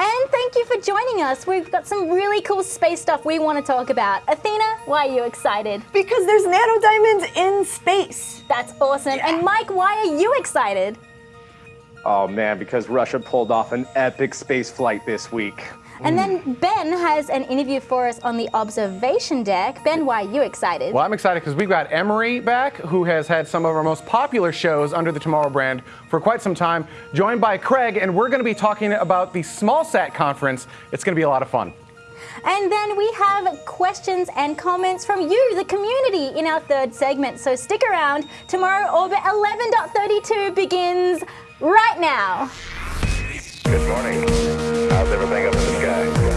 And thank you for joining us. We've got some really cool space stuff we want to talk about. Athena, why are you excited? Because there's nanodiamonds in space. That's awesome. Yeah. And Mike, why are you excited? Oh man, because Russia pulled off an epic space flight this week. And then Ben has an interview for us on the observation deck. Ben, why are you excited? Well, I'm excited because we've got Emery back, who has had some of our most popular shows under the Tomorrow brand for quite some time, joined by Craig, and we're going to be talking about the SmallSat conference. It's going to be a lot of fun. And then we have questions and comments from you, the community, in our third segment. So stick around. Tomorrow, Orbit 11.32 begins right now. Good morning. How's everything up in the sky?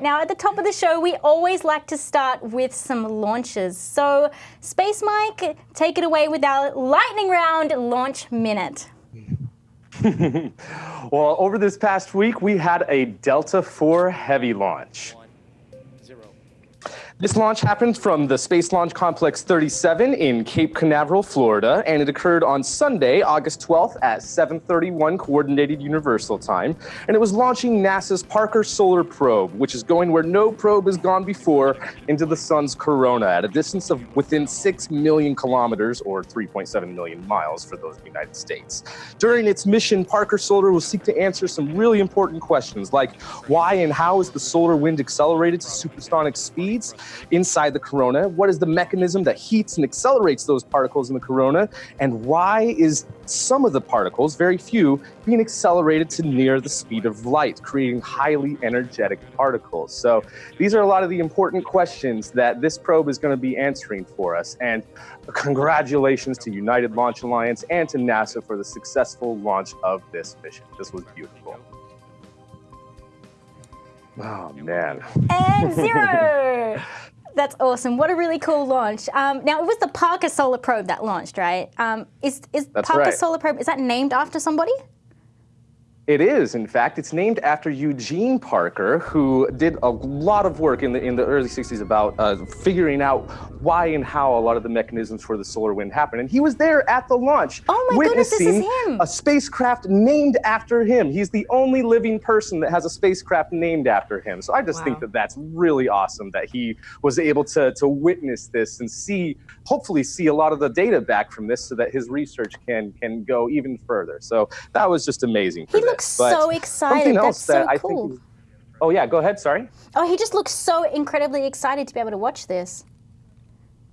Right, now at the top of the show, we always like to start with some launches. So, Space Mike, take it away with our lightning round launch minute. well, over this past week, we had a Delta IV Heavy launch. This launch happened from the Space Launch Complex 37 in Cape Canaveral, Florida, and it occurred on Sunday, August 12th at 7:31 Coordinated Universal Time, and it was launching NASA's Parker Solar Probe, which is going where no probe has gone before into the sun's corona at a distance of within 6 million kilometers or 3.7 million miles for those in the United States. During its mission, Parker Solar will seek to answer some really important questions like why and how is the solar wind accelerated to supersonic speeds? Inside the corona? What is the mechanism that heats and accelerates those particles in the corona? And why is some of the particles, very few, being accelerated to near the speed of light, creating highly energetic particles? So these are a lot of the important questions that this probe is going to be answering for us. And congratulations to United Launch Alliance and to NASA for the successful launch of this mission. This was beautiful. Oh man. And zero. That's awesome. What a really cool launch. Um, now, it was the Parker Solar Probe that launched, right? Um, is is Parker right. Solar Probe, is that named after somebody? It is, in fact. It's named after Eugene Parker, who did a lot of work in the in the early 60s about uh, figuring out why and how a lot of the mechanisms for the solar wind happen. And he was there at the launch, oh my witnessing goodness, this is him. a spacecraft named after him. He's the only living person that has a spacecraft named after him. So I just wow. think that that's really awesome that he was able to to witness this and see, hopefully, see a lot of the data back from this, so that his research can can go even further. So that was just amazing. He looks so excited. That's so that cool. Oh yeah, go ahead. Sorry. Oh, he just looks so incredibly excited to be able to watch this.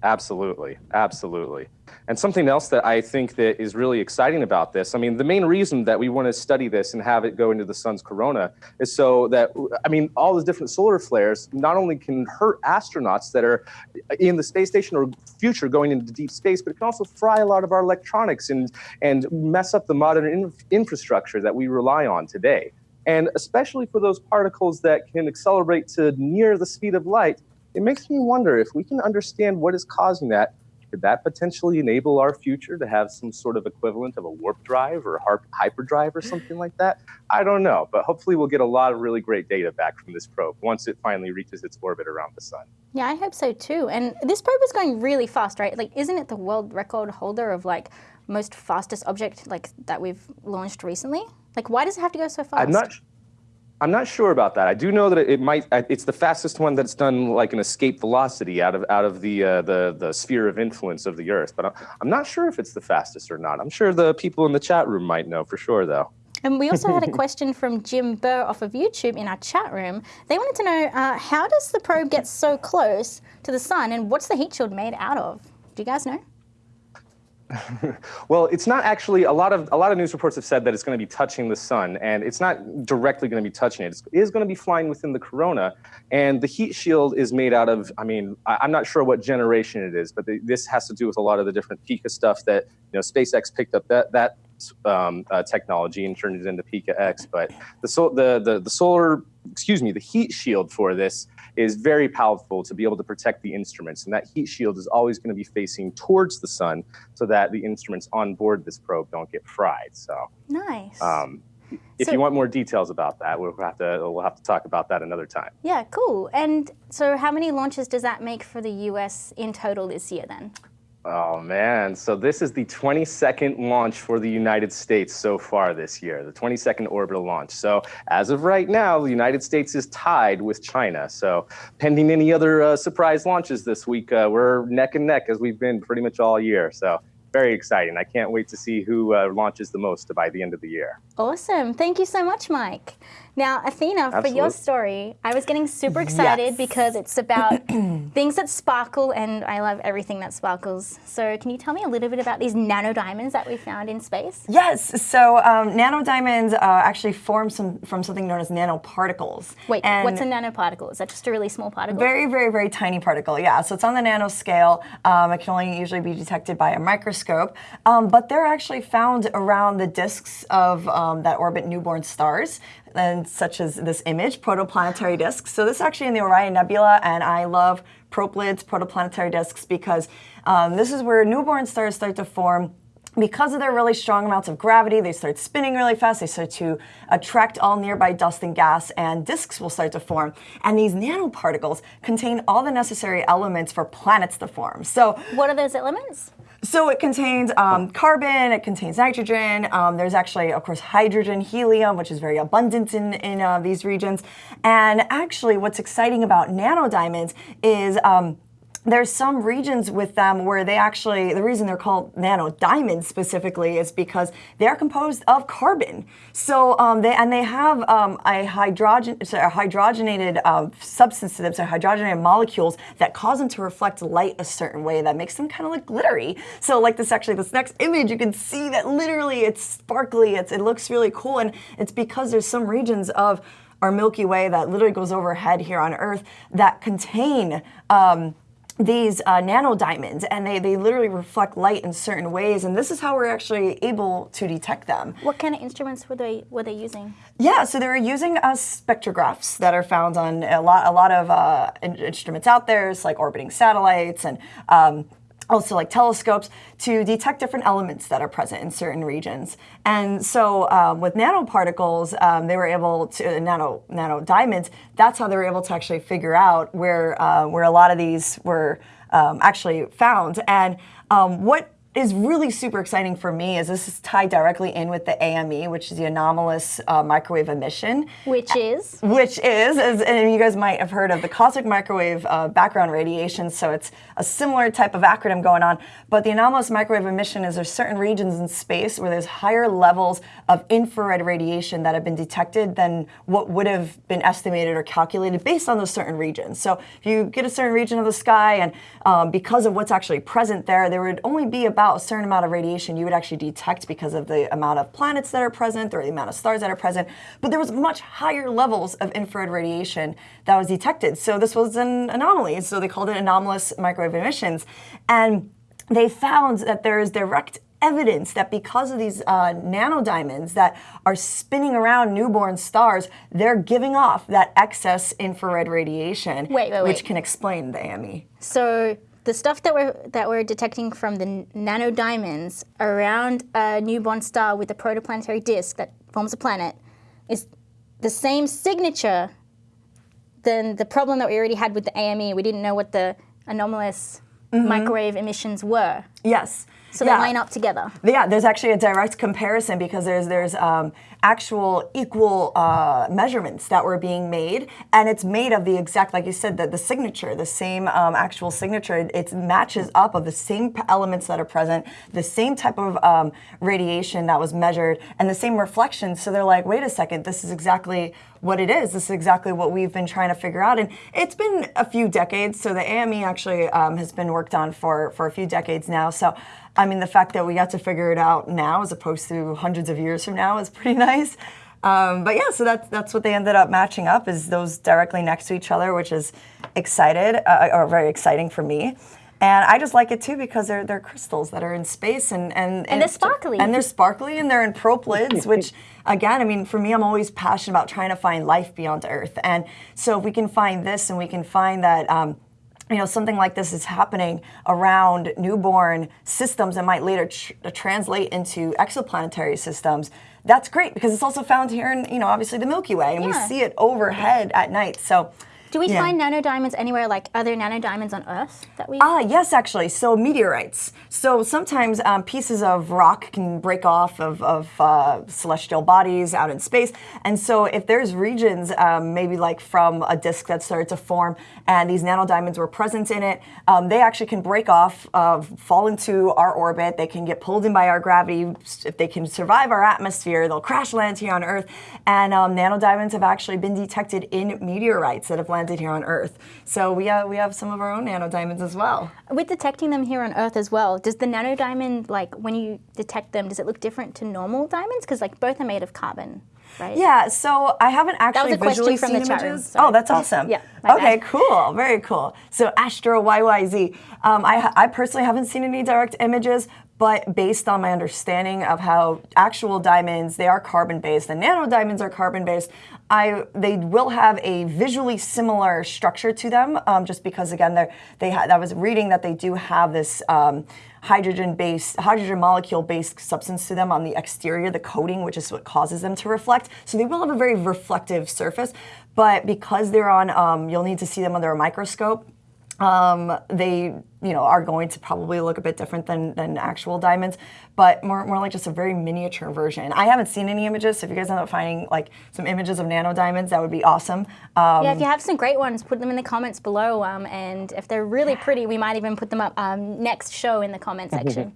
Absolutely, absolutely. And something else that I think that is really exciting about this, I mean, the main reason that we want to study this and have it go into the sun's corona is so that, I mean, all the different solar flares not only can hurt astronauts that are in the space station or future going into deep space, but it can also fry a lot of our electronics and, and mess up the modern in infrastructure that we rely on today. And especially for those particles that can accelerate to near the speed of light, it makes me wonder if we can understand what is causing that could that potentially enable our future to have some sort of equivalent of a warp drive or a hyperdrive or something like that? I don't know, but hopefully we'll get a lot of really great data back from this probe once it finally reaches its orbit around the sun. Yeah, I hope so too. And this probe is going really fast, right? Like, isn't it the world record holder of like most fastest object like that we've launched recently? Like, why does it have to go so fast? I'm not. I'm not sure about that. I do know that it might. It's the fastest one that's done like an escape velocity out of out of the uh, the the sphere of influence of the Earth. But I'm not sure if it's the fastest or not. I'm sure the people in the chat room might know for sure, though. And we also had a question from Jim Burr off of YouTube in our chat room. They wanted to know uh, how does the probe get so close to the sun, and what's the heat shield made out of? Do you guys know? well, it's not actually a lot of a lot of news reports have said that it's going to be touching the sun, and it's not directly going to be touching it. It is going to be flying within the corona, and the heat shield is made out of. I mean, I, am not sure what generation it is, but the, this has to do with a lot of the different PICA stuff that you know SpaceX picked up. That that um, uh, technology and turned it into PICA-X. But the, sol- the the the solar, excuse me, the heat shield for this is very powerful to be able to protect the instruments, and that heat shield is always going to be facing towards the sun, so that the instruments on board this probe don't get fried. So. Nice. Um, if So- you want more details about that, we'll have to we'll have to talk about that another time. yeah, cool. And so, how many launches does that make for the US in total this year then? Oh man, so this is the 22nd launch for the United States so far this year, the 22nd orbital launch. So as of right now, the United States is tied with China. So pending any other uh, surprise launches this week, uh, we're neck and neck as we've been pretty much all year. So very exciting. I can't wait to see who uh, launches the most by the end of the year. Awesome. Thank you so much, Mike. Now, Athena, for your story, I was getting super excited Yes. because it's about things that sparkle, and I love everything that sparkles. So, can you tell me a little bit about these nanodiamonds that we found in space? Yes, so um, nanodiamonds uh, actually form some, from something known as nanoparticles. Wait, And what's a nanoparticle? Is that just a really small particle? Very, very, very tiny particle, yeah. So it's on the nanoscale. Um, it can only usually be detected by a microscope. Um, but they're actually found around the disks of um, that orbit newborn stars, and such as this image, protoplanetary disks. So this is actually in the Orion Nebula, and I love proplyds, protoplanetary disks, because um, this is where newborn stars start to form because of their really strong amounts of gravity, they start spinning really fast. They start to attract all nearby dust and gas, and disks will start to form. And these nanoparticles contain all the necessary elements for planets to form. So, What are those elements? So it contains um, carbon, it contains nitrogen. Um, there's actually, of course, hydrogen, helium, which is very abundant in in uh, these regions. And actually, what's exciting about nanodiamonds is. Um, there's some regions with them where they actually, the reason they're called nanodiamonds specifically is because they're composed of carbon. So um, they and they have um, a hydrogen, a hydrogenated um, substance to them, so hydrogenated molecules that cause them to reflect light a certain way that makes them kind of look glittery. So like this actually, this next image, you can see that literally it's sparkly. It's it looks really cool, and it's because there's some regions of our Milky Way that literally goes overhead here on Earth that contain. Um, these uh, nanodiamonds and they, they literally reflect light in certain ways and this is how we're actually able to detect them What kind of instruments were they were they using? yeah so they were using uh, spectrographs that are found on a lot a lot of uh, in- instruments out there it's like orbiting satellites and um, also like telescopes to detect different elements that are present in certain regions. And so um, with nanoparticles um, they were able to nano nano diamonds that's how they were able to actually figure out where uh, where a lot of these were um, actually found. And um, what is really super exciting for me is this is tied directly in with the AME, which is the anomalous uh, microwave emission, Which is which is, as and you guys might have heard of, the cosmic microwave uh, background radiation. So it's a similar type of acronym going on. But the anomalous microwave emission is there's certain regions in space where there's higher levels of infrared radiation that have been detected than what would have been estimated or calculated based on those certain regions. So if you get a certain region of the sky and um, because of what's actually present there, there would only be about a certain amount of radiation you would actually detect because of the amount of planets that are present or the amount of stars that are present. But there was much higher levels of infrared radiation that was detected. So this was an anomaly. So they called it anomalous microwave emissions. And they found that there is direct evidence that because of these uh, nanodiamonds that are spinning around newborn stars, they're giving off that excess infrared radiation, Wait, wait, which wait. can explain the AME. so the stuff that we're that we're detecting from the nanodiamonds around a newborn star with a protoplanetary disk that forms a planet is the same signature than the problem that we already had with the AME. We didn't know what the anomalous microwave emissions were. Yes. So Yeah. they line up together. Yeah, there's actually a direct comparison because there's there's um, actual equal uh, measurements that were being made, and it's made of the exact, like you said, the, the signature, the same um, actual signature. It, it matches up of the same elements that are present, the same type of um, radiation that was measured, and the same reflections. So they're like, wait a second, this is exactly what it is. This is exactly what we've been trying to figure out, and it's been a few decades. So the AME actually um, has been worked on for for a few decades now. So. I mean, the fact that we got to figure it out now, as opposed to hundreds of years from now, is pretty nice. Um, but yeah, so that's that's what they ended up matching up is those directly next to each other, which is excited uh, or very exciting for me. And I just like it too because they're they're crystals that are in space and and And they're sparkly. And they're sparkly and they're in proplyds, which again, I mean, for me, I'm always passionate about trying to find life beyond Earth. And so if we can find this and we can find that. Um, you know, something like this is happening around newborn systems that might later tr- translate into exoplanetary systems. That's great because it's also found here in, you know, obviously the Milky Way, and we see it overhead at night. So, Do we yeah. find nanodiamonds anywhere like other nanodiamonds on Earth that we? Ah, yes, actually. So meteorites. So sometimes um, pieces of rock can break off of, of uh, celestial bodies out in space. And so if there's regions, um, maybe like from a disk that started to form and these nanodiamonds were present in it, um, they actually can break off, uh, fall into our orbit. They can get pulled in by our gravity. If they can survive our atmosphere, they'll crash land here on Earth. And um, nanodiamonds have actually been detected in meteorites that have landed here on Earth. So we, uh, we have some of our own nanodiamonds as well. With detecting them here on Earth as well, does the nanodiamond, like when you detect them, does it look different to normal diamonds? Because like both are made of carbon, right? Yeah, so I haven't actually that was a question from seen the room, images. Oh, that's awesome. Yeah, Okay, bad. cool. Very cool. So Astro YYZ. Um, I, I personally haven't seen any direct images, but based on my understanding of how actual diamonds, they are carbon based, and nano diamonds are carbon based. I they will have a visually similar structure to them, um, just because again they're they ha- I was reading that they do have this. Um, hydrogen based hydrogen molecule based substance to them on the exterior the coating which is what causes them to reflect so they will have a very reflective surface but because they're on um, you'll need to see them under a microscope um, they you know are going to probably look a bit different than, than actual diamonds but more, more like just a very miniature version i haven't seen any images so if you guys end up finding like some images of nano diamonds that would be awesome um, Yeah, if you have some great ones, put them in the comments below. Um, and if they're really pretty, we might even put them up um, next show in the comment section.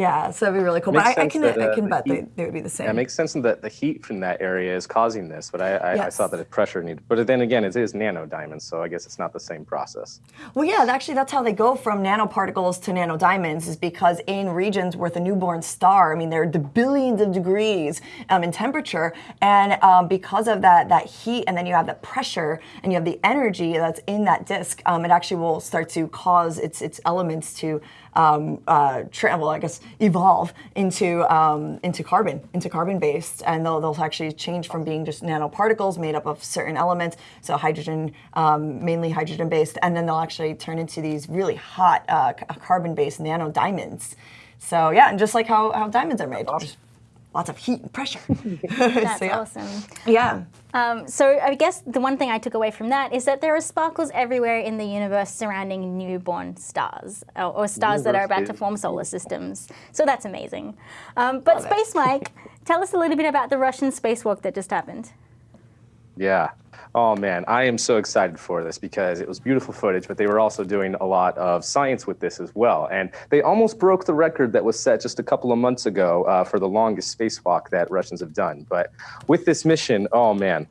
Yeah so that'd be really cool but I, I can, that, I uh, can the bet they, heat- they would be the same Yeah, it makes sense that the heat from that area is causing this, but I, I, I thought that the pressure needed. But then again, it is nano diamonds, so I guess it's not the same process. Well, yeah, actually, that's how they go from nanoparticles to nanodiamonds, is because in regions with a newborn star, I mean, they're the billions of degrees um, in temperature, and um, because of that that heat, and then you have the pressure, and you have the energy that's in that disk, um, it actually will start to cause its its elements to. Um, uh, well, I guess evolve into um, into carbon, into carbon based, and they'll, they'll actually change from being just nanoparticles made up of certain elements, so hydrogen, um, mainly hydrogen based, and then they'll actually turn into these really hot uh, carbon based nano diamonds. So yeah, and just like how, how diamonds are made, just lots of heat and pressure. That's So, yeah. awesome. Yeah. Um, so I guess the one thing I took away from that is that there are sparkles everywhere in the universe surrounding newborn stars or, or stars that are about to form solar systems. So that's amazing. Um, but Space Mike, tell us a little bit about the Russian spacewalk that just happened. Yeah. Oh man, I am so excited for this because it was beautiful footage, but they were also doing a lot of science with this as well. And they almost broke the record that was set just a couple of months ago uh, for the longest spacewalk that Russians have done. But with this mission, oh man.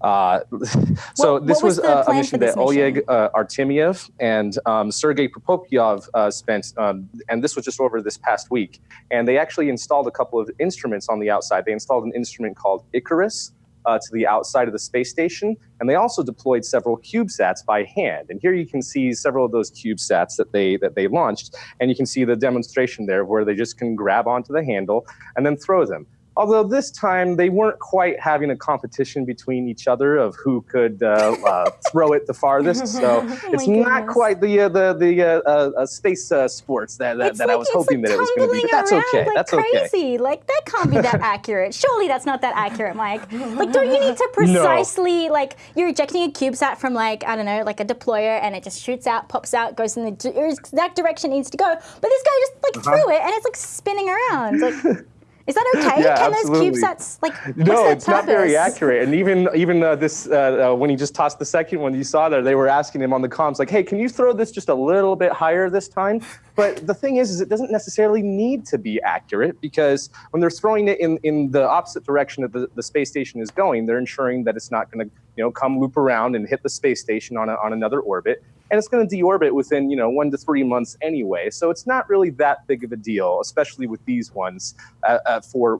Uh, so What- this what was was, uh, a mission for this that Oleg uh, Artemyev and um, Sergei Prokopyev uh, spent, um, and this was just over this past week. And they actually installed a couple of instruments on the outside. They installed an instrument called Icarus, uh, to the outside of the space station, and they also deployed several CubeSats by hand. And here you can see several of those CubeSats that they that they launched, and you can see the demonstration there where they just can grab onto the handle and then throw them. Although this time they weren't quite having a competition between each other of who could uh, uh, throw it the farthest, so it's not quite the uh, the the uh, uh, uh, space uh, sports that that, that I was hoping like that it was going to be. But that's okay. like That's okay. crazy. Like that can't be that accurate. Surely that's not that accurate, Mike. Like, don't you need to precisely like you're ejecting a CubeSat from like I don't know, like a deployer, and it just shoots out, pops out, goes in the exact direction it needs to go. But this guy just like Uh-huh. threw it, and it's like spinning around. Like, is that okay? Yeah, Can absolutely. those CubeSats like? what's No, it's not very accurate. And even even uh, this uh, uh, when he just tossed the second one, you saw there they were asking him on the comms like, "Hey, can you throw this just a little bit higher this time?" But the thing is, is it doesn't necessarily need to be accurate because when they're throwing it in, in the opposite direction that the, the space station is going, they're ensuring that it's not going to you know come loop around and hit the space station on a, on another orbit. And it's going to deorbit within you know one to three months anyway. So it's not really that big of a deal, especially with these ones uh, uh, for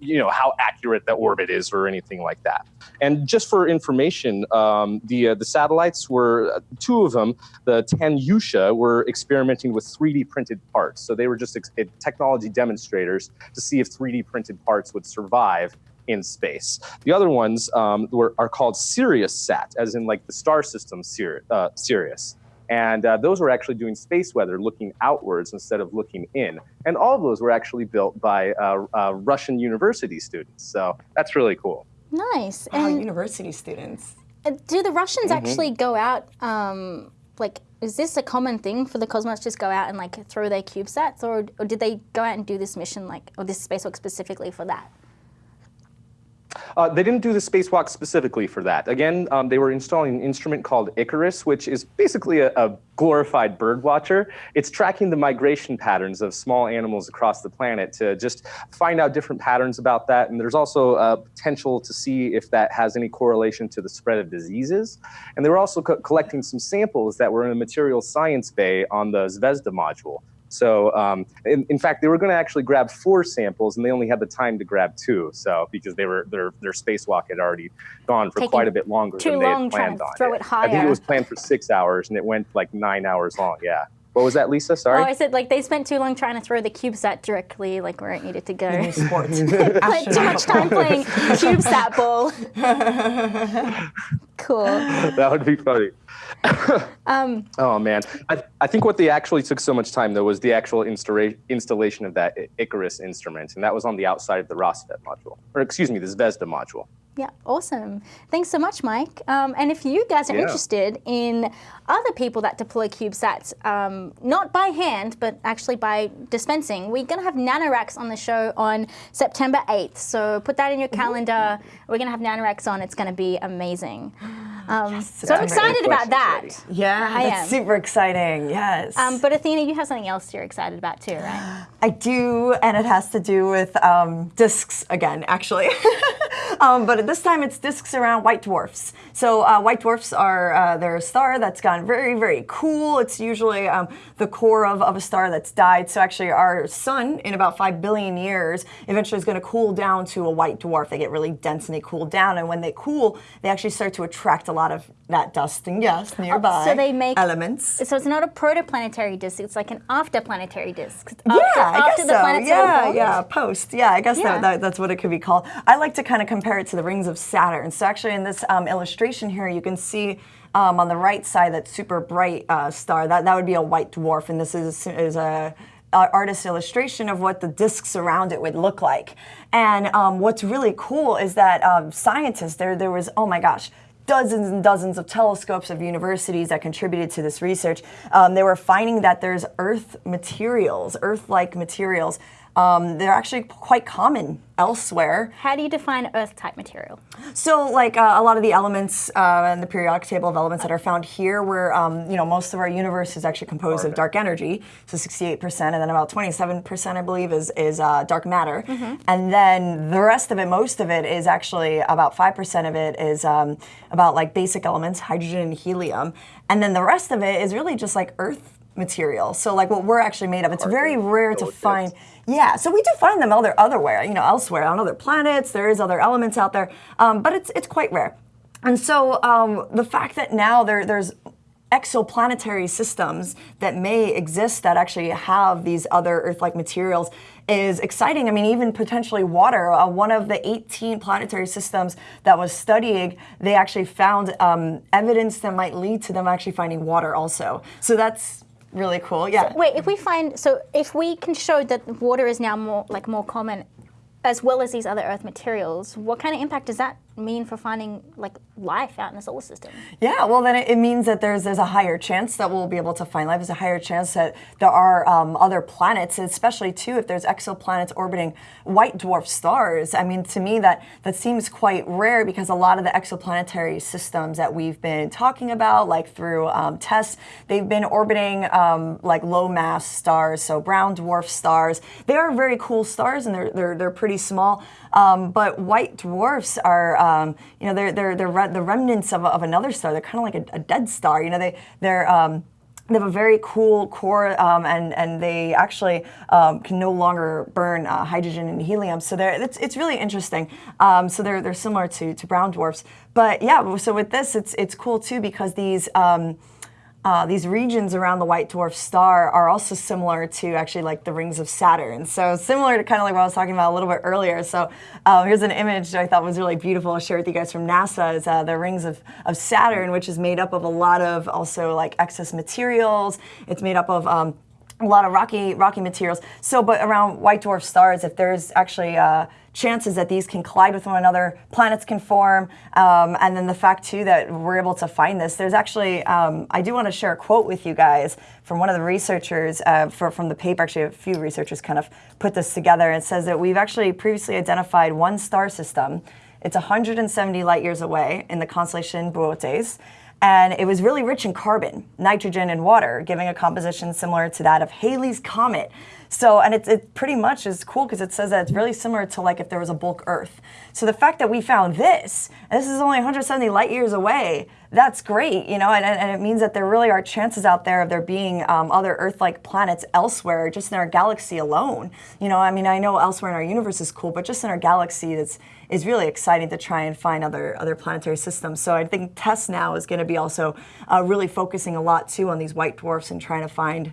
you know how accurate the orbit is or anything like that. And just for information, um, the uh, the satellites were uh, two of them. The Tanyusha were experimenting with 3D printed parts, so they were just ex- technology demonstrators to see if 3D printed parts would survive in space. The other ones um, were, are called Sirius Sat, as in like the star system Sir, uh, Sirius. And uh, those were actually doing space weather, looking outwards instead of looking in. And all of those were actually built by uh, uh Russian university students. So that's really cool. Nice. Wow, And university students. uh, do the Russians Mm-hmm. actually go out? Um, like, is this a common thing for the cosmonauts just go out and like throw their CubeSats, or, or did they go out and do this mission like, or this spacewalk specifically for that? Uh, they didn't do the spacewalk specifically for that. Again, um, they were installing an instrument called Icarus, which is basically a, a glorified bird watcher. It's tracking the migration patterns of small animals across the planet to just find out different patterns about that. And there's also a potential to see if that has any correlation to the spread of diseases. And they were also co- collecting some samples that were in a material science bay on the Zvezda module. So, um, in, in fact, they were going to actually grab four samples, and they only had the time to grab two. So, because they were their their spacewalk had already gone for Taking quite a bit longer too than they long had trying planned to on. throw it I think it was planned for six hours, and it went like nine hours long. Yeah. What was that, Lisa? Sorry. Oh, I said like they spent too long trying to throw the CubeSat directly like where it needed to go. Sports. Spent too much time playing CubeSat ball. cool. that would be funny. Um, Oh man, I, I think what they actually took so much time though was the actual installa- installation of that Icarus instrument, and that was on the outside of the Rassvet module, or excuse me, the Zvezda module. Yeah, awesome. Thanks so much, Mike. Um, and if you guys are Yeah. interested in other people that deploy CubeSats, um, not by hand, but actually by dispensing, we're going to have NanoRacks on the show on September 8th. So put that in your calendar. We're going to have NanoRacks on. It's going to be amazing. Um, so I'm excited about that. questions Yeah, I that's am. super exciting. Yes. Um, but Athena, you have something else you're excited about too, right? I do, and it has to do with um, discs again, actually. um, but this time it's discs around white dwarfs. So uh, white dwarfs are uh, they're a star that's gone very, very cool. It's usually um, the core of, of a star that's died. So actually, our sun in about five billion years eventually is going to cool down to a white dwarf. They get really dense and they cool down, and when they cool, they actually start to attract a lot of that dust and gas nearby. so they make- elements. So it's not a protoplanetary disk, it's like an afterplanetary disk. After, Yeah, I guess the so. Yeah, yeah, post. Yeah, I guess Yeah. That, that, that's what it could be called. I like to kind of compare it to the rings of Saturn. So actually, in this um, illustration here, you can see um, on the right side that super bright uh, star. That that would be a white dwarf, and this is is a uh, artist illustration of what the disks around it would look like. And um, what's really cool is that um, scientists there there was oh my gosh dozens and dozens of telescopes of universities that contributed to this research. Um, they were finding that there's Earth materials, Earth-like materials. Um, they're actually quite common elsewhere. How do you define Earth type material? So, like uh, a lot of the elements uh, in the periodic table of elements that are found here, where um, you know most of our universe is actually composed of dark energy, so 68%, and then about 27%, I believe, is is uh, dark matter, and then the rest of it, most of it, is actually about 5% of it is um, about like basic elements, hydrogen and helium, and then the rest of it is really just like Earth material. So, like what we're actually made of. It's very rare to find. Yeah, so we do find them other otherwhere, you know, elsewhere on other planets. There is other elements out there, um, but it's it's quite rare. And so um, the fact that now there there's exoplanetary systems that may exist that actually have these other Earth-like materials is exciting. I mean, even potentially water. Uh, one of the 18 planetary systems that was studying, they actually found um, evidence that might lead to them actually finding water also. So that's really cool. Yeah. Wait, if we find so if we can show that water is now more like more common as well as these other earth materials, what kind of impact does that mean for finding like life out in the solar system? Yeah, well, then it, means that there's there's a higher chance that we'll be able to find life. There's a higher chance that there are um, other planets, especially too if there's exoplanets orbiting white dwarf stars. I mean, to me that that seems quite rare because a lot of the exoplanetary systems that we've been talking about, like through um, tests, they've been orbiting um, like low mass stars, so brown dwarf stars. They are very cool stars, and they're they're they're pretty small. Um, but white dwarfs are Um, you know, they're they're they're re- the remnants of, of another star. They're kind of like a, a dead star. You know, they they're um, they have a very cool core, um, and and they actually um, can no longer burn uh, hydrogen and helium. So they're it's, it's really interesting. Um, so they're they're similar to to brown dwarfs. But yeah, so with this, it's it's cool too because these. Uh, these regions around the white dwarf star are also similar to actually like the rings of Saturn. So similar to kind of like what I was talking about a little bit earlier. So uh, here's an image that I thought was really beautiful. I'll share with you guys from NASA. Is uh, the rings of, of Saturn, which is made up of a lot of also like excess materials. It's made up of um, a lot of rocky rocky materials. So, but around white dwarf stars, if there's actually uh, chances that these can collide with one another, planets can form, um, and then the fact too that we're able to find this. There's actually, um, I do want to share a quote with you guys from one of the researchers uh, for, from the paper. Actually, a few researchers kind of put this together. It says that we've actually previously identified one star system. It's 170 light years away in the constellation Boötes and it was really rich in carbon, nitrogen, and water, giving a composition similar to that of Halley's Comet. So, and it, it pretty much is cool because it says that it's really similar to like if there was a bulk Earth. So the fact that we found this, and this is only 170 light years away, that's great, you know, and, and it means that there really are chances out there of there being um, other Earth-like planets elsewhere, just in our galaxy alone. You know, I mean, I know elsewhere in our universe is cool, but just in our galaxy, that's is really exciting to try and find other other planetary systems. So I think TESS now is going to be also uh, really focusing a lot too on these white dwarfs and trying to find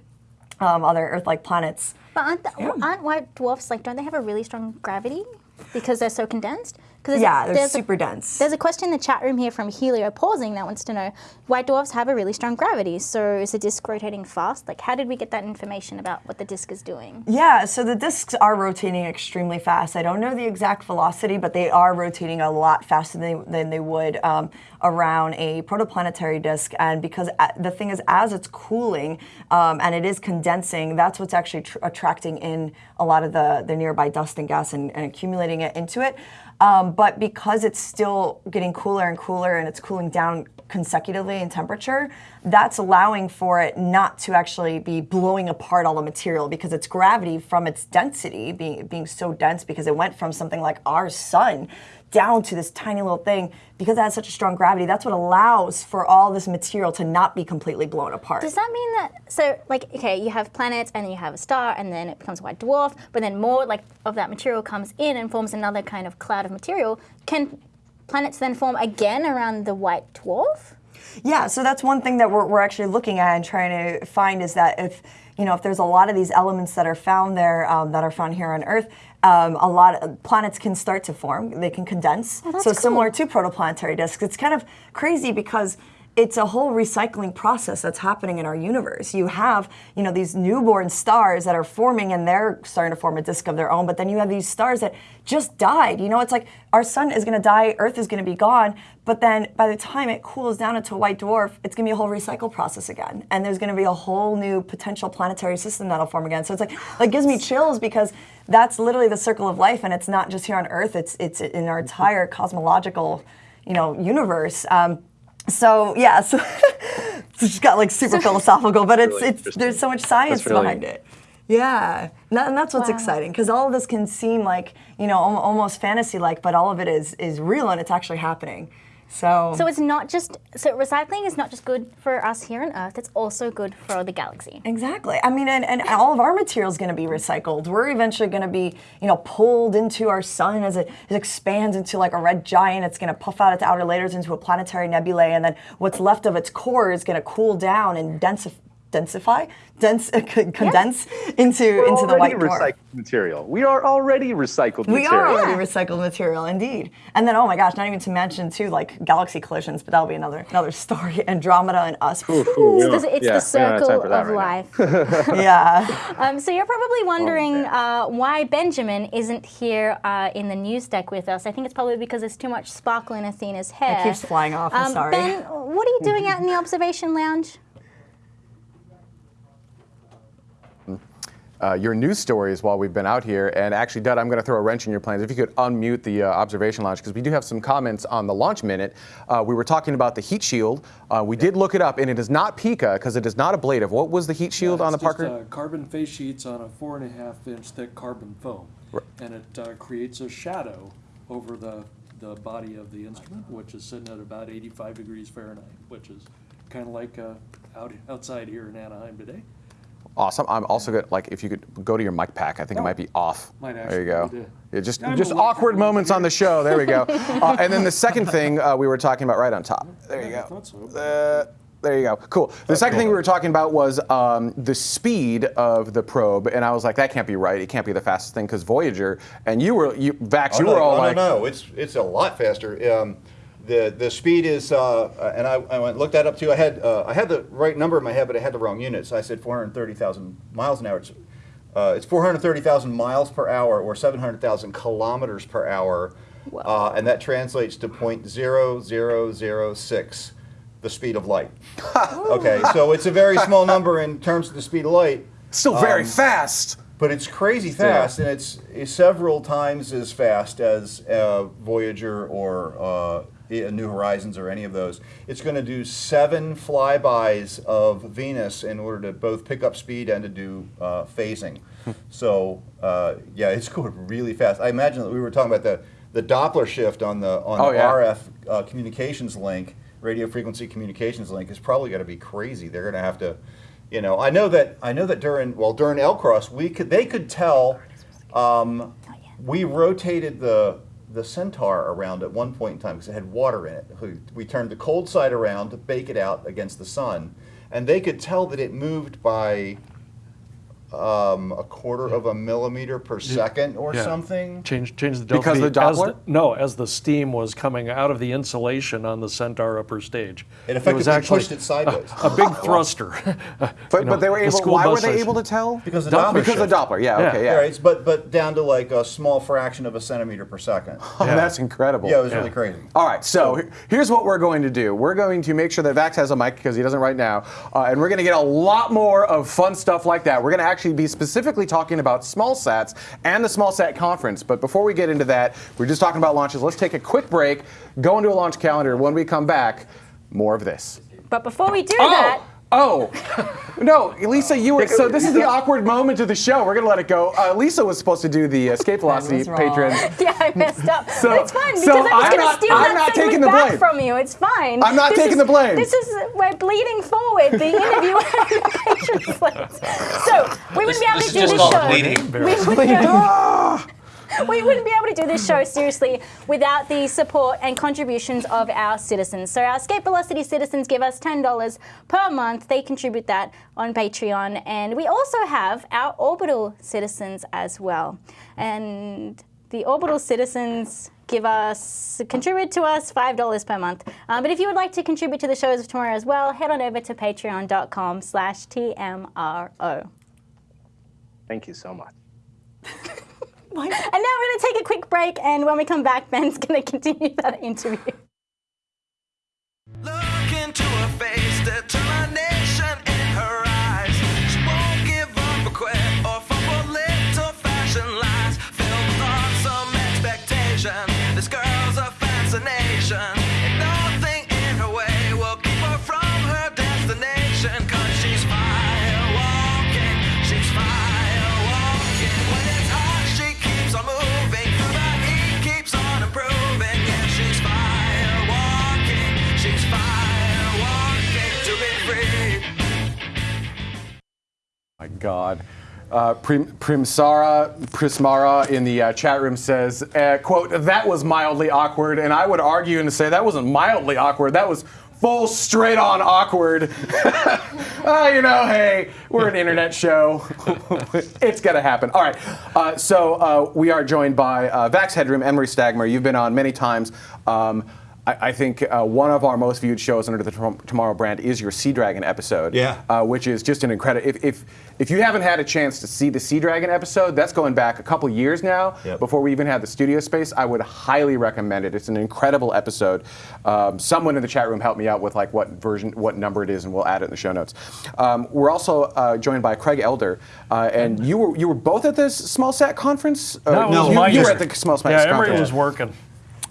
um, other Earth-like planets. But aren't, the, aren't white dwarfs like? Don't they have a really strong gravity because they're so condensed? Because Yeah, they're there's super a, dense. There's a question in the chat room here from Helio pausing that wants to know: White dwarfs have a really strong gravity, so is the disk rotating fast? Like, how did we get that information about what the disk is doing? Yeah, so the disks are rotating extremely fast. I don't know the exact velocity, but they are rotating a lot faster than, than they would um, around a protoplanetary disk. And because a- the thing is, as it's cooling um, and it is condensing, that's what's actually tr- attracting in a lot of the, the nearby dust and gas and, and accumulating it into it. Um, but because it's still getting cooler and cooler and it's cooling down consecutively in temperature, that's allowing for it not to actually be blowing apart all the material because its gravity from its density being being so dense because it went from something like our sun down to this tiny little thing because it has such a strong gravity that's what allows for all this material to not be completely blown apart Does that mean that so like okay, you have planets and then you have a star and then it becomes a white dwarf, but then more like of that material comes in and forms another kind of cloud of material. Can planets then form again around the white dwarf? Yeah, so that's one thing that we're, we're actually looking at and trying to find is that if you know if there's a lot of these elements that are found there um, that are found here on Earth, um, a lot of planets can start to form. They can condense. Oh, so similar to protoplanetary disks. It's kind of crazy because it's a whole recycling process that's happening in our universe. You have, you know, these newborn stars that are forming and they're starting to form a disk of their own, but then you have these stars that just died. You know, it's like our sun is going to die, Earth is going to be gone, but then by the time it cools down into a white dwarf, it's going to be a whole recycle process again. And there's going to be a whole new potential planetary system that'll form again. So it's like like gives me chills because that's literally the circle of life and it's not just here on Earth, it's it's in our entire cosmological, you know, universe. Um, so yeah, so it's just got like super philosophical, but it's really it's there's so much science really- behind it. Yeah, and that- and that's what's Wow. exciting because all of this can seem like you know almost fantasy-like, but all of it is is real and it's actually happening. So, So it's not just so recycling is not just good for us here on Earth. It's also good for the galaxy. Exactly. I mean, and, and all of our material is going to be recycled. We're eventually going to be, you know, pulled into our sun as it, it expands into like a red giant. It's going to puff out its outer layers into a planetary nebulae, and then what's left of its core is going to cool down and densify. Densify, dense, condense into into the white dwarf. recycled material. We are already recycled We are material. already recycled material, indeed. And then, oh my gosh, not even to mention too, like galaxy collisions, but that'll be another another story. Andromeda and us. It's the, it's Yeah, the we don't have time circle of right life. yeah. um, so you're probably wondering man. uh, why Benjamin isn't here uh, in the news deck with us. I think it's probably because there's too much sparkle in Athena's hair. It keeps flying off, I'm Um, sorry. Ben, what are you doing out in the observation lounge? Uh, your news stories while we've been out here. And actually, Dud, I'm going to throw a wrench in your plans. If you could unmute the uh, observation lounge, because we do have some comments on the launch minute. Uh, we were talking about the heat shield. Uh, we did look it up, and it is not PICA because it is not ablative. What was the heat shield Yeah, on the Parker? uh, carbon face sheets on a four and a half inch thick carbon foam, and it uh, creates a shadow over the the body of the instrument, which is sitting at about 85 degrees Fahrenheit, which is kind of like uh, out outside here in Anaheim today. Awesome. I'm also good. Like, if you could go to your mic pack, I think it might be off. Might there you go. be Yeah, just I'm just awkward moments on the show. There we go. uh, and then the second thing uh, we were talking about right on top. There you I go. thought so. Uh, there you go. Cool. The second thing we were talking about was um, the speed of the probe, and I was like, that can't be right. It can't be the fastest thing because Voyager. And you were, you, Vax, Oh, you no, were all no, like, no, no, it's it's a lot faster. Um, the the speed is, uh, uh, and I, I went looked that up too. I had uh, I had the right number in my head, but I had the wrong units. I said 430,000 miles an hour. It's uh, it's 430,000 miles per hour or 700,000 kilometers per hour, uh, and that translates to 0.0006, the speed of light. okay, so it's a very small number in terms of the speed of light. still very Um, fast. But it's crazy fast, and it's, it's several times as fast as uh, Voyager or uh, i- New Horizons or any of those. It's going to do seven flybys of Venus in order to both pick up speed and to do uh, phasing. so uh, yeah, it's going really fast. I imagine that we were talking about the, the Doppler shift on the on Oh, the yeah. RF uh, communications link, radio frequency communications link, is probably going to be crazy. They're going to have to, you know, I know that I know that during well during LCROSS we could they could tell. Um, we rotated the the Centaur around at one point in time because it had water in it. We, turned the cold side around to bake it out against the sun, and they could tell that it moved by um, a quarter of a millimeter per second or Yeah. something. Change, change the delta Because V. of the As Doppler? no, as the steam was coming out of the insulation on the Centaur upper stage. It was actually pushed it sideways. A big thruster. But, You know, but they were able. school Why were they able to tell? Because of the Doppler because shift. the Doppler. Yeah. Yeah. Okay. Yeah, Yeah. it's, but but down to like a small fraction of a centimeter per second. Oh, That's incredible. Yeah, it was Yeah. really crazy. All right, so he- here's what we're going to do. We're going to make sure that Vax has a mic because he doesn't right now, uh, and we're going to get a lot more of fun stuff like that. We're going to actually be specifically talking about small sats and the small sat conference. But before we get into that, we're just talking about launches. Let's take a quick break, go into a launch calendar. When we come back, more of this. But before we do oh, that, Oh, no, Lisa, you were. So this is the awkward moment of the show. We're gonna let it go. Uh, Lisa was supposed to do the escape velocity was patron. yeah, I messed up. So- but it's fine because so I was I'm going to steal I'm that not segment taking the back blame. from you. It's fine. I'm not This taking is- the blame. This is we're bleeding forward the interview and the patron slates. So we wouldn't be able to is do just this called show. bleeding. We wouldn't, be able, we wouldn't be able to do this show seriously without the support and contributions of our citizens. So our Escape Velocity citizens give us $10 per month. They contribute that on Patreon. And we also have our Orbital citizens as well. And the Orbital citizens give us contribute to us five dollars per month. Um, but if you would like to contribute to the shows of tomorrow as well, head on over to patreon.com slash TMRO. Thank you so much. And now we're going to take a quick break, and when we come back, Ben's going to continue that interview. My God. Uh, Prim, Primsara Prismara in the uh, chat room says, uh, "quote That was mildly awkward," and I would argue and say that wasn't mildly awkward. That was full, straight-on awkward. uh, you know, hey, we're an internet show. it's gonna happen. All right. Uh, so uh, we are joined by uh, Vax Headroom, Emery Stagmer. You've been on many times. Um, I, I think uh, one of our most viewed shows under the Tom- Tomorrow brand is your Sea Dragon episode. Yeah. Uh, which is just an incredible. If, if if you haven't had a chance to see the Sea Dragon episode, that's going back a couple years now. Yep. Before we even had the studio space, I would highly recommend it. It's an incredible episode. Um, someone in the chat room helped me out with like what version, what number it is, and we'll add it in the show notes. Um, we're also uh, joined by Craig Elder, uh, and you were you were both at this small sat conference. Uh, No, you, my you were at the small sat Yeah, conference. Emery was working.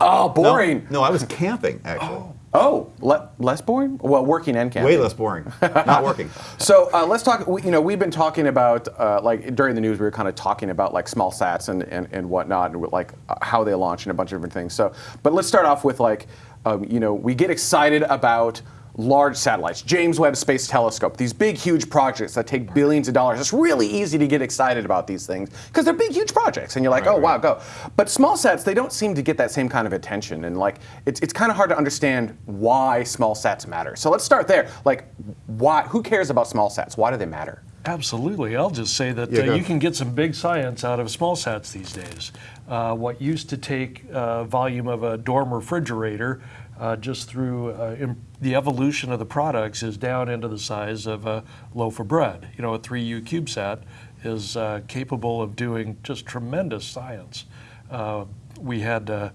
Oh, boring. no, I was camping actually. Oh, Oh, le- less boring? Well, working and camping. Way less boring. Not working. So uh, let's talk. we- You know, we've been talking about uh, like during the news, we were kind of talking about like small sats and, and, and whatnot, and like uh, how they launch and a bunch of different things. So, but let's start off with like, um, you know, we get excited about large satellites, James Webb Space Telescope, these big, huge projects that take billions of dollars. It's really easy to get excited about these things because they're big, huge projects, and you're like, oh wow, go. But small sats, they don't seem to get that same kind of attention, and like, it's it's kind of hard to understand why small sats matter. So let's start there. Like, why? Who cares about small sats? Why do they matter? Absolutely. I'll just say that Yeah, uh, you can get some big science out of small sats these days. Uh, what used to take uh, volume of a dorm refrigerator uh, just through uh, the evolution of the products is down into the size of a loaf of bread. You know, a 3U CubeSat is uh, capable of doing just tremendous science. Uh, we had uh,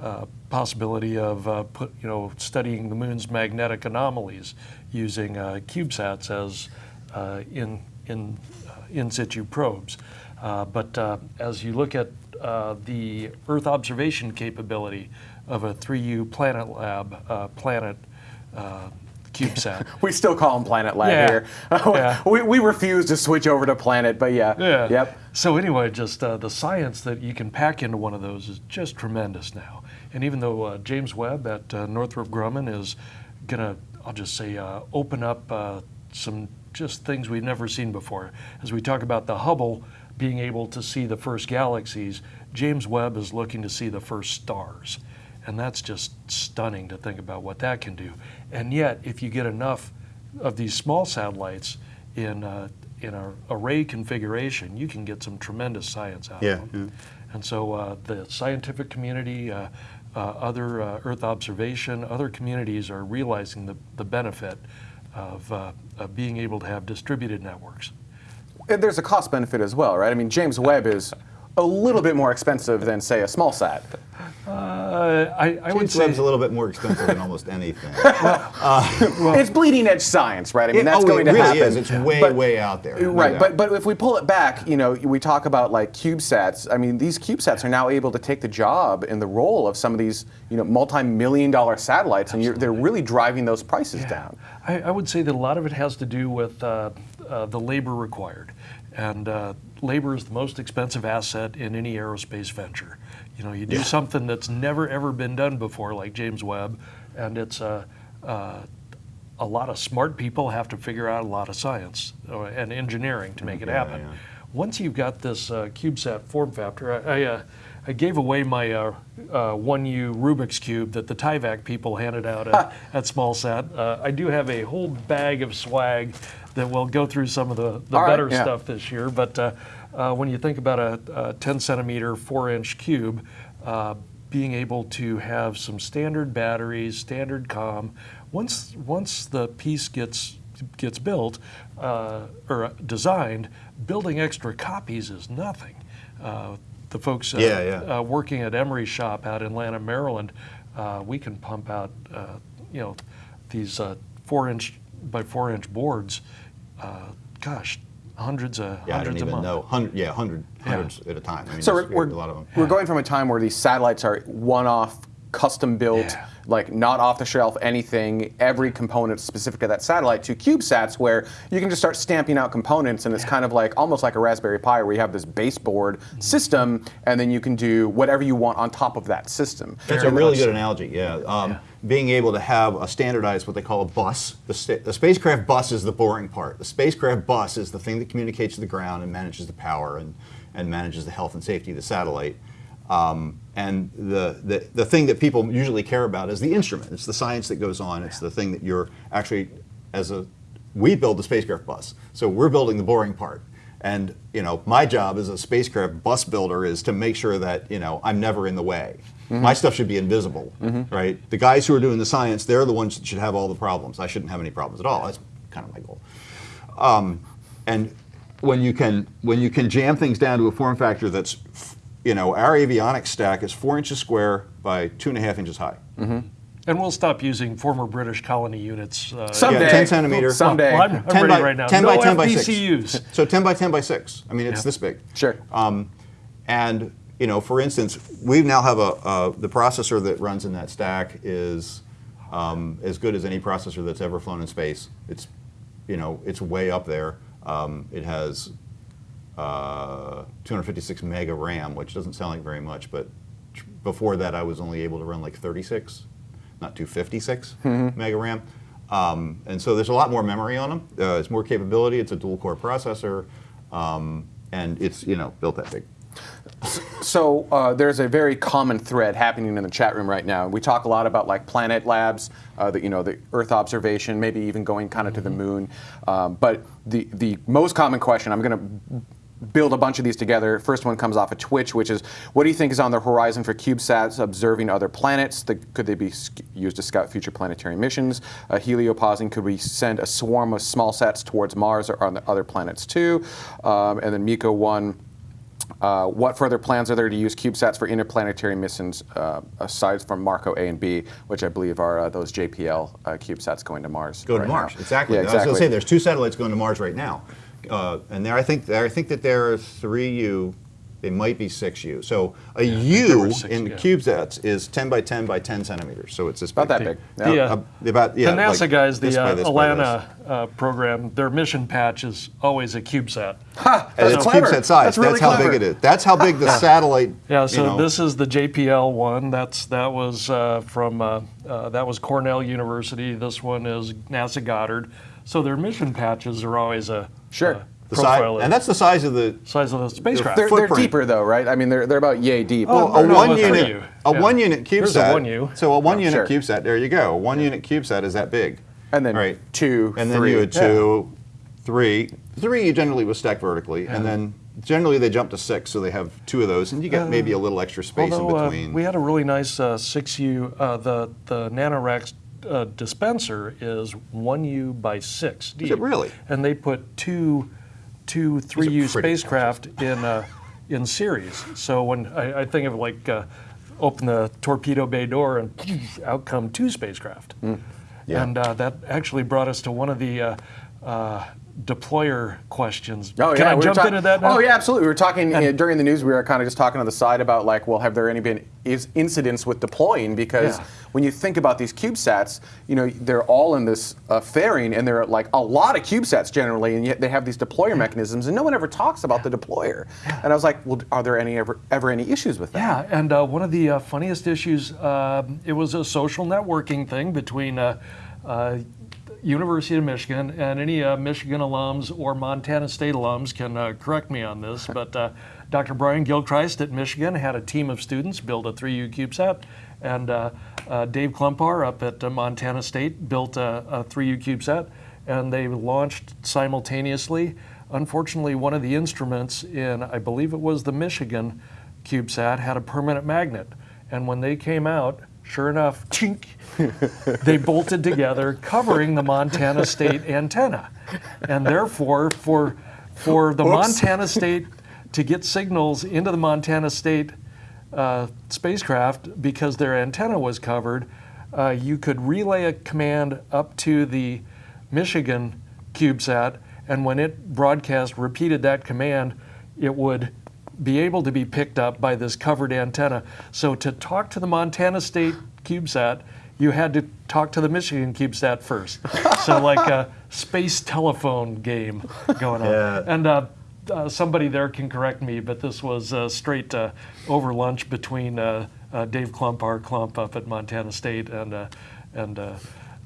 uh, possibility of put, you know, studying the moon's magnetic anomalies using CubeSats as in in in situ probes. But as you look at the Earth observation capability of a 3U Planet Lab uh, Planet uh, CubeSat, We still call them Planet Lab Yeah. here. Yeah. we, we refuse to switch over to Planet, but yeah. Yeah. Yep. So anyway, just uh, the science that you can pack into one of those is just tremendous now. And even though uh, James Webb at uh, Northrop Grumman is going to, I'll just say, uh, open up uh, some just things we've never seen before. As we talk about the Hubble being able to see the first galaxies, James Webb is looking to see the first stars. And that's just stunning to think about what that can do. And yet, if you get enough of these small satellites in uh, in a array configuration, you can get some tremendous science out Yeah, of them. Yeah. And so uh, the scientific community, uh, uh, other uh, Earth observation, other communities are realizing the, the benefit of, uh, of being able to have distributed networks. And there's a cost benefit as well, right? I mean, James Webb is a little bit more expensive than, say, a small sat. Uh, I, I would say Webb's a little bit more expensive than almost anything. it's bleeding edge science, right? I mean, It- that's oh, going it to really happen. is. It's way, But- way out there. no Right, doubt. but but if we pull it back, you know, we talk about like CubeSats. I mean, these CubeSats are now able to take the job and the role of some of these, you know, multi-million dollar satellites, and you're, they're really driving those prices down. I, I would say that a lot of it has to do with uh, uh, the labor required. And uh, labor is the most expensive asset in any aerospace venture. You know, you do something that's never ever been done before, like James Webb, and it's uh, uh, a lot of smart people have to figure out a lot of science uh, and engineering to make it happen. yeah. Once you've got this uh, CubeSat form factor, I, I, uh, I gave away my uh, uh, 1U Rubik's Cube that the Tyvak people handed out at, at SmallSat. Uh, I do have a whole bag of swag that will go through some of the, the All right, better yeah. stuff this year. But uh, when you think about a, a 10 centimeter, 4 inch cube, uh, being able to have some standard batteries, standard COM, once, once the piece gets gets built uh, or designed, building extra copies is nothing. Uh, the folks uh, Yeah, yeah. Uh, working at Emery's shop out in Lanham, Maryland, uh, we can pump out, uh, you know, these uh, four inch by four inch boards. Uh, gosh, hundreds of yeah, I don't hundreds a even month. know. Hundred, yeah, hundred, hundreds at a time. I mean, So we're, we're, a lot of them. we're going from a time where these satellites are one-off, custom-built, Yeah. like not off-the-shelf anything, every component specific to that satellite, to CubeSats, where you can just start stamping out components, and it's kind of like almost like a Raspberry Pi, where you have this baseboard Mm-hmm. system, and then you can do whatever you want on top of that system. That's a really good analogy. Yeah. Um, Being able to have a standardized, what they call a bus. The, the spacecraft bus is the boring part. The spacecraft bus is the thing that communicates to the ground and manages the power and, and manages the health and safety of the satellite. Um, and the, the, the thing that people usually care about is the instrument. It's the science that goes on. It's the thing that you're actually, as a, we build the spacecraft bus. So we're building the boring part. And you know, my job as a spacecraft bus builder is to make sure that you know I'm never in the way. My stuff should be invisible, right? The guys who are doing the science, they're the ones that should have all the problems. I shouldn't have any problems at all. That's kind of my goal. Um, and when you can when you can jam things down to a form factor that's, you know, our avionics stack is four inches square by two and a half inches high. And we'll stop using former British colony units. Uh, Someday. Yeah, 10 centimeter. Someday. Well, I'm, I'm 10 ready by, right now. 10 no by 10 by 6. So 10 by 10 by 6. I mean, it's Yeah. this big. Sure. Um, and, you know, for instance, we now have a, uh, the processor that runs in that stack is um, as good as any processor that's ever flown in space. It's, you know, it's way up there. Um, it has uh, 256 mega RAM, which doesn't sound like very much, but tr- before that I was only able to run like 36, not 256 mega RAM. Um, and so there's a lot more memory on them. Uh, it's more capability. It's a dual core processor, um, and it's you know built that big. So uh, there's a very common thread happening in the chat room right now. We talk a lot about like planet labs, uh, the, you know, the Earth observation, maybe even going kind of to the moon. Um, but the the most common question, I'm going to build a bunch of these together. First one comes off of Twitch, which is, what do you think is on the horizon for CubeSats observing other planets? The, could they be used to scout future planetary missions? Uh, heliopausing, could we send a swarm of small sats towards Mars or on the other planets too? Um, and then Miko one. Uh, what further plans are there to use CubeSats for interplanetary missions uh, aside from Marco A and B, which I believe are uh, those JPL uh, CubeSats going to Mars? Go to right Mars. now? Exactly. Yeah, I was going to say there's two satellites going to Mars right now, uh, and there I think I think that there are three U. They might be six U. So a there U six, in yeah. CubeSats is 10 by 10 by 10 centimeters. So it's this About that big. big. The, Yeah. uh, about yeah. the NASA like guys, the by uh, this by this. ELaNa uh, program, their mission patch is always a CubeSat. And it's clever. CubeSat size. That's really how clever. big it is. That's how big the satellite. Yeah, you so know, this is the JPL one. That's that was uh, from uh, uh, that was Cornell University. This one is NASA Goddard. So their mission patches are always a Sure. uh, the size, of and that's the size of the size of the spacecraft. They're, they're deeper though, right? I mean, they're, they're about yay deep. Oh, a no, one unit, you. a Yeah. one unit Here's a one U. So a one unit sure. CubeSat. There you go. One unit CubeSat is that big. And then right. two, and then three. you had two, three, three. You generally was stacked vertically, and then generally they jump to six, so they have two of those, and you get maybe a little extra space in Although uh, between. we had a really nice uh, 6U, uh, the, the NanoRacks uh, dispenser is 1U by 6 deep. it really? And they put two, two 3U spacecraft in, uh, in series. So when I, I think of like uh, open the torpedo bay door and out come two spacecraft. Hmm. Yeah. And uh, that actually brought us to one of the uh, uh, deployer questions. Oh Can yeah, I we jump into that now? Oh yeah, absolutely. We were talking uh, during the news. We were kind of just talking on the side about like, well, have there any been is incidents with deploying? Because Yeah. when you think about these CubeSats, you know, they're all in this uh, fairing, and there are like a lot of CubeSats generally, and yet they have these deployer mechanisms, and no one ever talks about the deployer. And I was like, well, are there any ever ever any issues with that? Yeah, and uh, one of the uh, funniest issues, um it was a social networking thing between uh, uh, University of Michigan and any uh, Michigan alums or Montana State alums can uh, correct me on this, but uh, Dr. Brian Gilchrist at Michigan had a team of students build a 3U CubeSat, and uh, uh, Dave Klumpar up at uh, Montana State built a, a 3U CubeSat, and they launched simultaneously. Unfortunately, one of the instruments in, I believe it was the Michigan CubeSat, had a permanent magnet. And when they came out, sure enough, chink, they bolted together, covering the Montana State antenna. And therefore, for, for the Montana State to get signals into the Montana State uh, spacecraft, because their antenna was covered, uh, you could relay a command up to the Michigan CubeSat, and when it broadcast repeated that command, it would be able to be picked up by this covered antenna. So to talk to the Montana State CubeSat, you had to talk to the Michigan CubeSat first. so like a space telephone game going on. Yeah. And uh, uh, somebody there can correct me, but this was uh, straight uh, over lunch between uh, uh, Dave Klump, our Klump up at Montana State, and uh, and uh,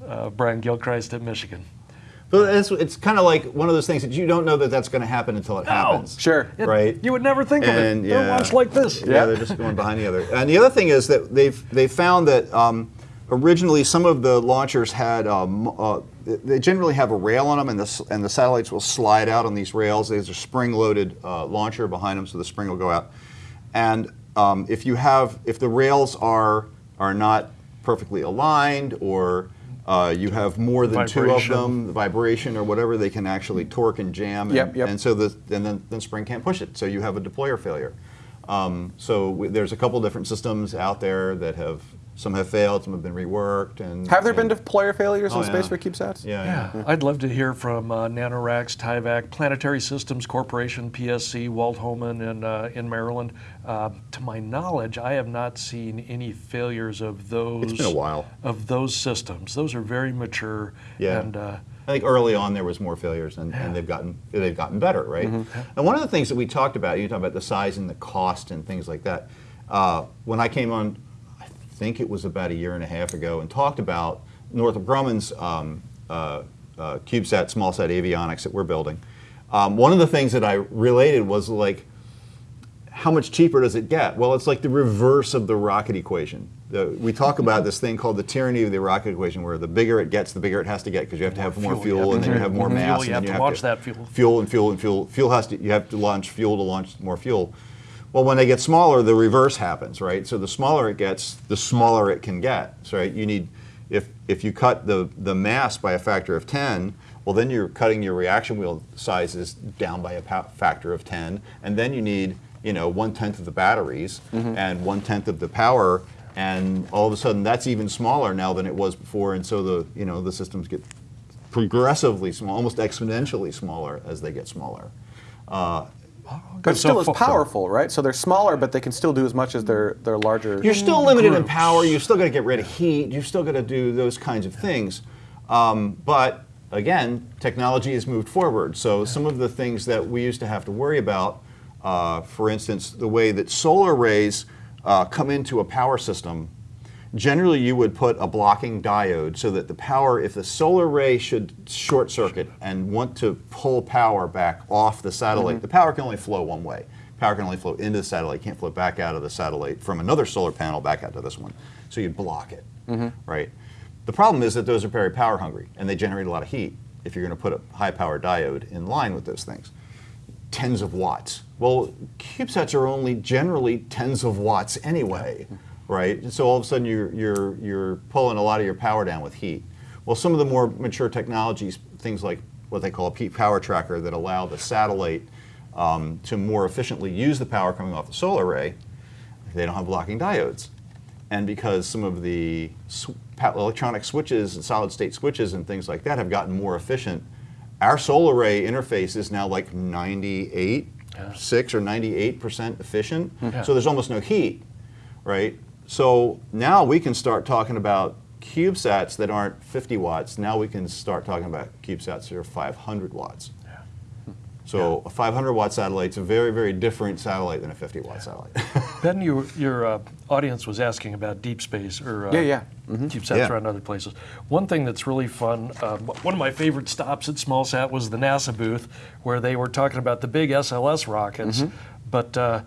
uh, Brian Gilchrist at Michigan. But it's, it's kind of like one of those things that you don't know that that's going to happen until it happens. Sure. It- Right. You would never think of And, it. They're yeah. launched like this. Yeah, they're just going behind the other. And the other thing is that they've they found that um, originally some of the launchers had um, uh, they generally have a rail on them, and the and the satellites will slide out on these rails. There's a spring-loaded uh, launcher behind them, so the spring will go out. And um, if you have if the rails are are not perfectly aligned or uh, you have more than two of them, the vibration or whatever, they can actually torque and jam. And, Yep, yep. and so the and then, then spring can't push it. So you have a deployer failure. Um, so there's a couple different systems out there that have Some have failed, some have been reworked, and Have there been and- deployer failures Oh, in space for CubeSats? Yeah, yeah. Yeah, I'd love to hear from uh, NanoRacks, Tyvak, Planetary Systems Corporation, PSC, Walt Holemans in, uh, in Maryland. Uh, to my knowledge, I have not seen any failures of those. It's been a while. Of those systems, those are very mature. Yeah. And uh, I think early on there was more failures, and, and they've gotten they've gotten better, right? And one of the things that we talked about, you talk about the size and the cost and things like that. Uh, when I came on, I think it was about a year and a half ago, and talked about Northrop Grumman's um, uh, uh, CubeSat small sat avionics that we're building. Um, one of the things that I related was like, how much cheaper does it get? Well, it's like the reverse of the rocket equation. The, we talk about this thing called the tyranny of the rocket equation, where the bigger it gets, the bigger it has to get because you have to have more fuel, fuel, and then you have more Mhm. mass, Fuel, and you have to launch that fuel. Fuel and fuel and fuel. Fuel has to. You have to launch fuel to launch more fuel. Well, when they get smaller, the reverse happens, right? So the smaller it gets, the smaller it can get. So right, you need if if you cut the the mass by a factor of 10, well then you're cutting your reaction wheel sizes down by a factor of 10, and then you need you know one tenth of the batteries and one tenth of the power, and all of a sudden that's even smaller now than it was before, and so the you know the systems get progressively small, almost exponentially smaller as they get smaller. Uh, But So still as fo- powerful, right? So they're smaller, but they can still do as much as their, their larger. You're still limited in power. You're still going to get rid of heat. You're still going to do those kinds of things. Um, but again, technology has moved forward. So some of the things that we used to have to worry about, uh, for instance, the way that solar arrays uh, come into a power system. Generally, you would put a blocking diode so that the power, if the solar array should short circuit and want to pull power back off the satellite, mm-hmm. the power can only flow one way. Power can only flow into the satellite, can't flow back out of the satellite from another solar panel back out to this one. So you'd block it, mm-hmm. right? The problem is that those are very power hungry and they generate a lot of heat if you're going to put a high power diode in line with those things. Tens of watts. Well, CubeSats are only generally tens of watts anyway, right? And so all of a sudden you're, you're, you're pulling a lot of your power down with heat. Well, some of the more mature technologies, things like what they call a peak power tracker that allow the satellite um, to more efficiently use the power coming off the solar array, they don't have blocking diodes. And because some of the sw- electronic switches and solid state switches and things like that have gotten more efficient, our solar array interface is now like 98, 6 or 98% efficient. So there's almost no heat, right? So now we can start talking about CubeSats that aren't 50 watts. Now we can start talking about CubeSats that are 500 watts. So a 500 watt satellite's a very, very different satellite than a 50 watt satellite. Ben, you, your uh, audience was asking about deep space or uh, Yeah, yeah. CubeSats Yeah. around other places. One thing that's really fun, um, one of my favorite stops at SmallSat was the NASA booth, where they were talking about the big SLS rockets, Mm-hmm. but uh,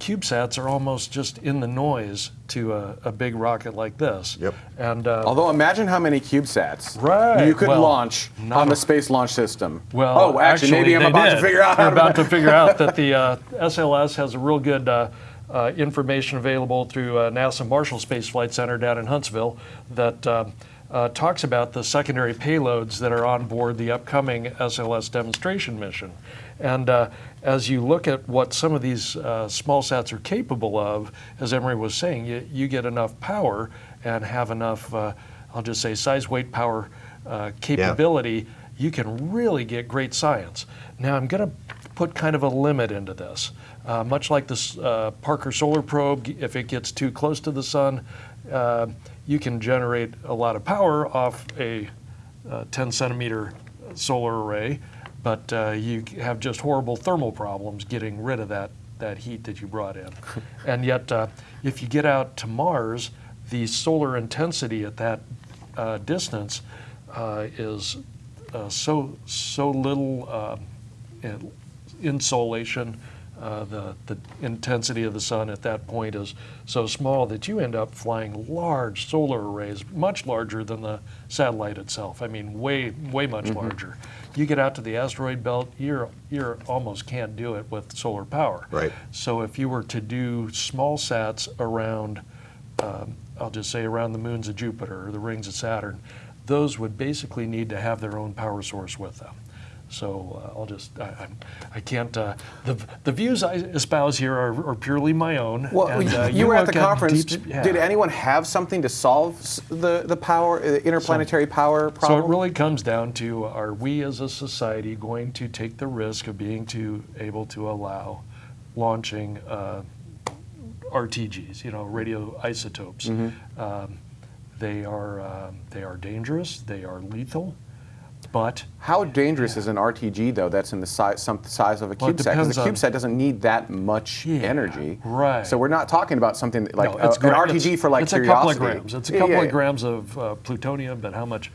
CubeSats are almost just in the noise to a, a big rocket like this. Yep. And uh, Although imagine how many CubeSats Right, you could well, launch on the Space Launch System. Well, oh, actually, maybe I'm about did. to figure out They're about to. to figure out that the uh, SLS has a real good uh, uh, information available through uh, NASA Marshall Space Flight Center down in Huntsville that um, uh, talks about the secondary payloads that are on board the upcoming SLS demonstration mission. And uh, as you look at what some of these uh, small sats are capable of, as Emery was saying, you, you get enough power and have enough, uh, I'll just say, size, weight, power uh, capability, you can really get great science. Now, I'm going to put kind of a limit into this. Uh, much like this uh, Parker Solar Probe, if it gets too close to the sun, uh, you can generate a lot of power off a uh, 10 centimeter solar array, but uh, you have just horrible thermal problems getting rid of that, that heat that you brought in. and yet, uh, if you get out to Mars, the solar intensity at that uh, distance uh, is uh, so so little uh, insolation. Uh, the, the intensity of the sun at that point is so small that you end up flying large solar arrays, much larger than the satellite itself. I mean, way, way much larger. You get out to the asteroid belt, you're, you're almost can't do it with solar power. Right. So if you were to do small sats around, um, I'll just say around the moons of Jupiter or the rings of Saturn, those would basically need to have their own power source with them. So uh, I'll just, I, I'm, I can't, uh, the, the views I espouse here are, are purely my own. Well, and, uh, you, were at the conference. deep- Did, yeah. did anyone have something to solve the the power, the interplanetary power So it really comes down to are we as a society going to take the risk of being to able to allow launching uh, RTGs, you know, radioisotopes? Mm-hmm. Um, they are um, they are dangerous. They are lethal, but How dangerous is an RTG though? That's in the size, some size of a Well, CubeSat. Because on- CubeSat doesn't need that much Yeah, energy. right. So we're not talking about something like no, uh, it's an RTG it's- for like it's a couple of grams. It's a Yeah, couple yeah, of grams of uh, plutonium, but how much,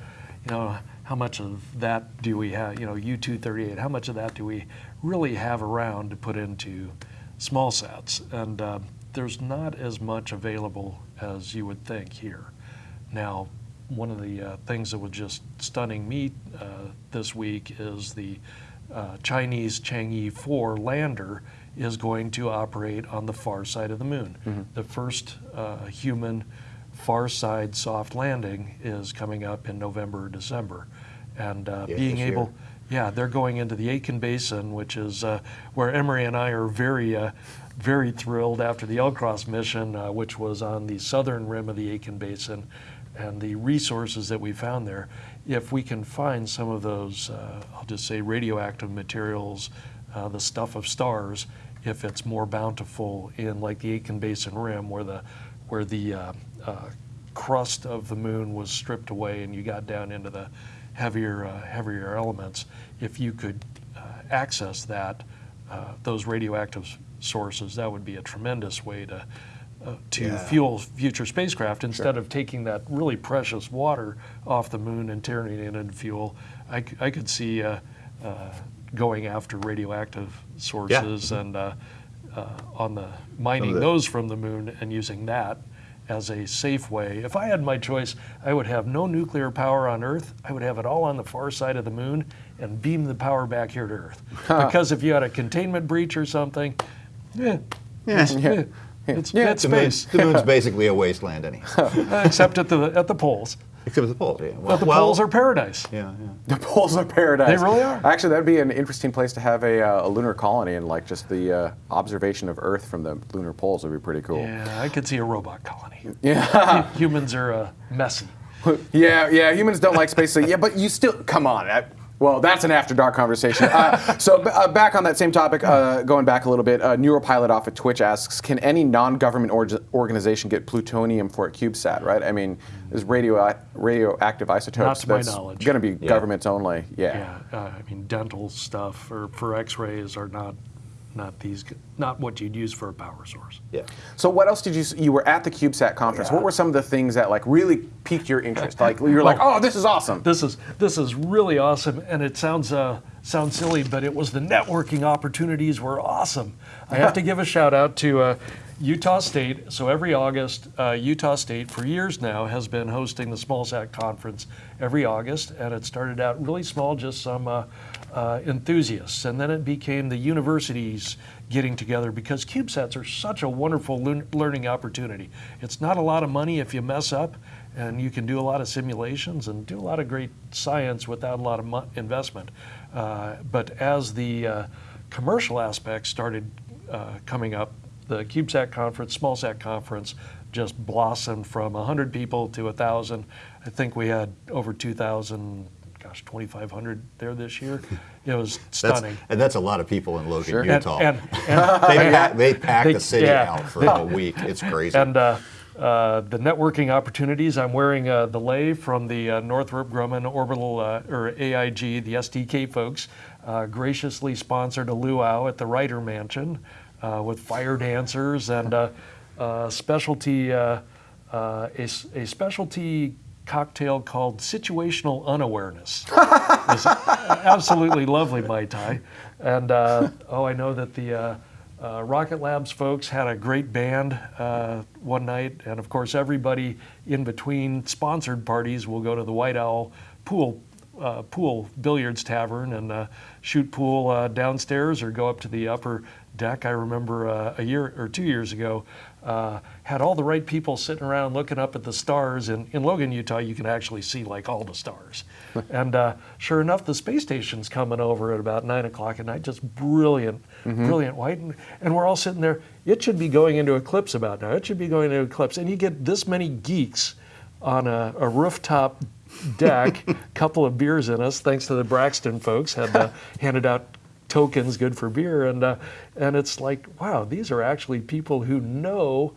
you know, how much of that do we have? You know, U-238. How much of that do we really have around to put into small sats? And uh, there's not as much available as you would think here. Now, one of the uh, things that was just stunning me uh, this week is the uh, Chinese Chang'e 4 lander is going to operate on the far side of the moon. Mm-hmm. The first uh, human far side soft landing is coming up in November or December. And uh, Yeah, being able, yeah, they're going into the Aitken Basin, which is uh, where Emery and I are very, uh, very thrilled after the LCROSS mission, uh, which was on the southern rim of the Aitken Basin, and the resources that we found there. If we can find some of those, uh, I'll just say radioactive materials, uh, the stuff of stars, if it's more bountiful in like the Aitken Basin rim, where the where the uh, uh, crust of the moon was stripped away and you got down into the heavier uh, heavier elements, if you could uh, access that those radioactive sources, that would be a tremendous way to uh, to Yeah. fuel future spacecraft instead of taking that really precious water off the moon and turning it into fuel. I could see uh, uh, going after radioactive sources and uh, uh, on the mining the- those from the moon and using that as a safe way. If I had my choice, I would have no nuclear power on Earth. I would have it all on the far side of the moon and beam the power back here to Earth. because if you had a containment breach or something, yeah, it's, yeah. It's Yeah, it's The, moon, space, the moon's basically a wasteland, anyhow. except at the at the poles. Except for the poles. Yeah. But the well, poles are paradise. Yeah, yeah. The poles are paradise. They really are. Actually, that'd be an interesting place to have a, uh, a lunar colony, and like just the uh, observation of Earth from the lunar poles would be pretty cool. Yeah, I could see a robot colony. Yeah. Humans are uh, messy. Yeah, yeah. Humans don't like space. So yeah, but you still come on. I, well, that's an after dark conversation. Uh, so uh, back on that same topic, uh, going back a little bit, uh, Neuropilot off of Twitch asks, can any non-government org- organization get plutonium for a CubeSat? Right? I mean, there's radio radioactive isotopes. to my knowledge. Going to be governments only. Yeah. Yeah, uh, I mean, dental stuff for, for X-rays are not not these not what you'd use for a power source. yeah. So what else did you? You were at the CubeSat conference. What were some of the things that like really piqued your interest? Like you were like, oh, this is awesome. This is this is really awesome, and it sounds uh, sounds silly, but it was the networking opportunities were awesome. I have to give a shout out to uh, Utah State. So every August, uh, Utah State for years now has been hosting the SmallSat conference every August, and it started out really small, just some. Uh, enthusiasts, and then it became the universities getting together because CubeSats are such a wonderful learn- learning opportunity. It's not a lot of money if you mess up, and you can do a lot of simulations and do a lot of great science without a lot of investment. Uh, but as the uh, commercial aspects started uh, coming up, the CubeSat conference, SmallSat conference, just blossomed from 100 people to 1,000. I think we had over 2,000, gosh, 2,500 there this year. It was That's, stunning. and that's a lot of people in Logan, And, Utah. and, and, they, pack, they pack They- the city yeah. out for a week. It's crazy. And uh, uh, the networking opportunities, I'm wearing uh, the lay from the uh, Northrop Grumman Orbital uh, or AIG, the STK folks, uh, graciously sponsored a luau at the Writer Mansion uh, with fire dancers and uh, uh, specialty uh, uh, a, s- a specialty cocktail called situational unawareness. It was absolutely lovely mai tai, and uh, oh, I know that the uh, uh, Rocket Labs folks had a great band uh, one night, and of course, everybody in between sponsored parties will go to the White Owl pool. Uh, pool billiards tavern and uh, shoot pool uh, downstairs or go up to the upper deck. I remember uh, a year or two years ago, had all the right people sitting around looking up at the stars. And in Logan, Utah, you can actually see like all the stars. and uh, sure enough, the space station's coming over at about nine o'clock at night, just brilliant, brilliant white. And, and we're all sitting there. It should be going into eclipse about now. It should be going into eclipse. And you get this many geeks on a, a rooftop deck, a couple of beers in us, thanks to the Braxton folks, had uh, handed out tokens good for beer, and uh, and it's like, wow, these are actually people who know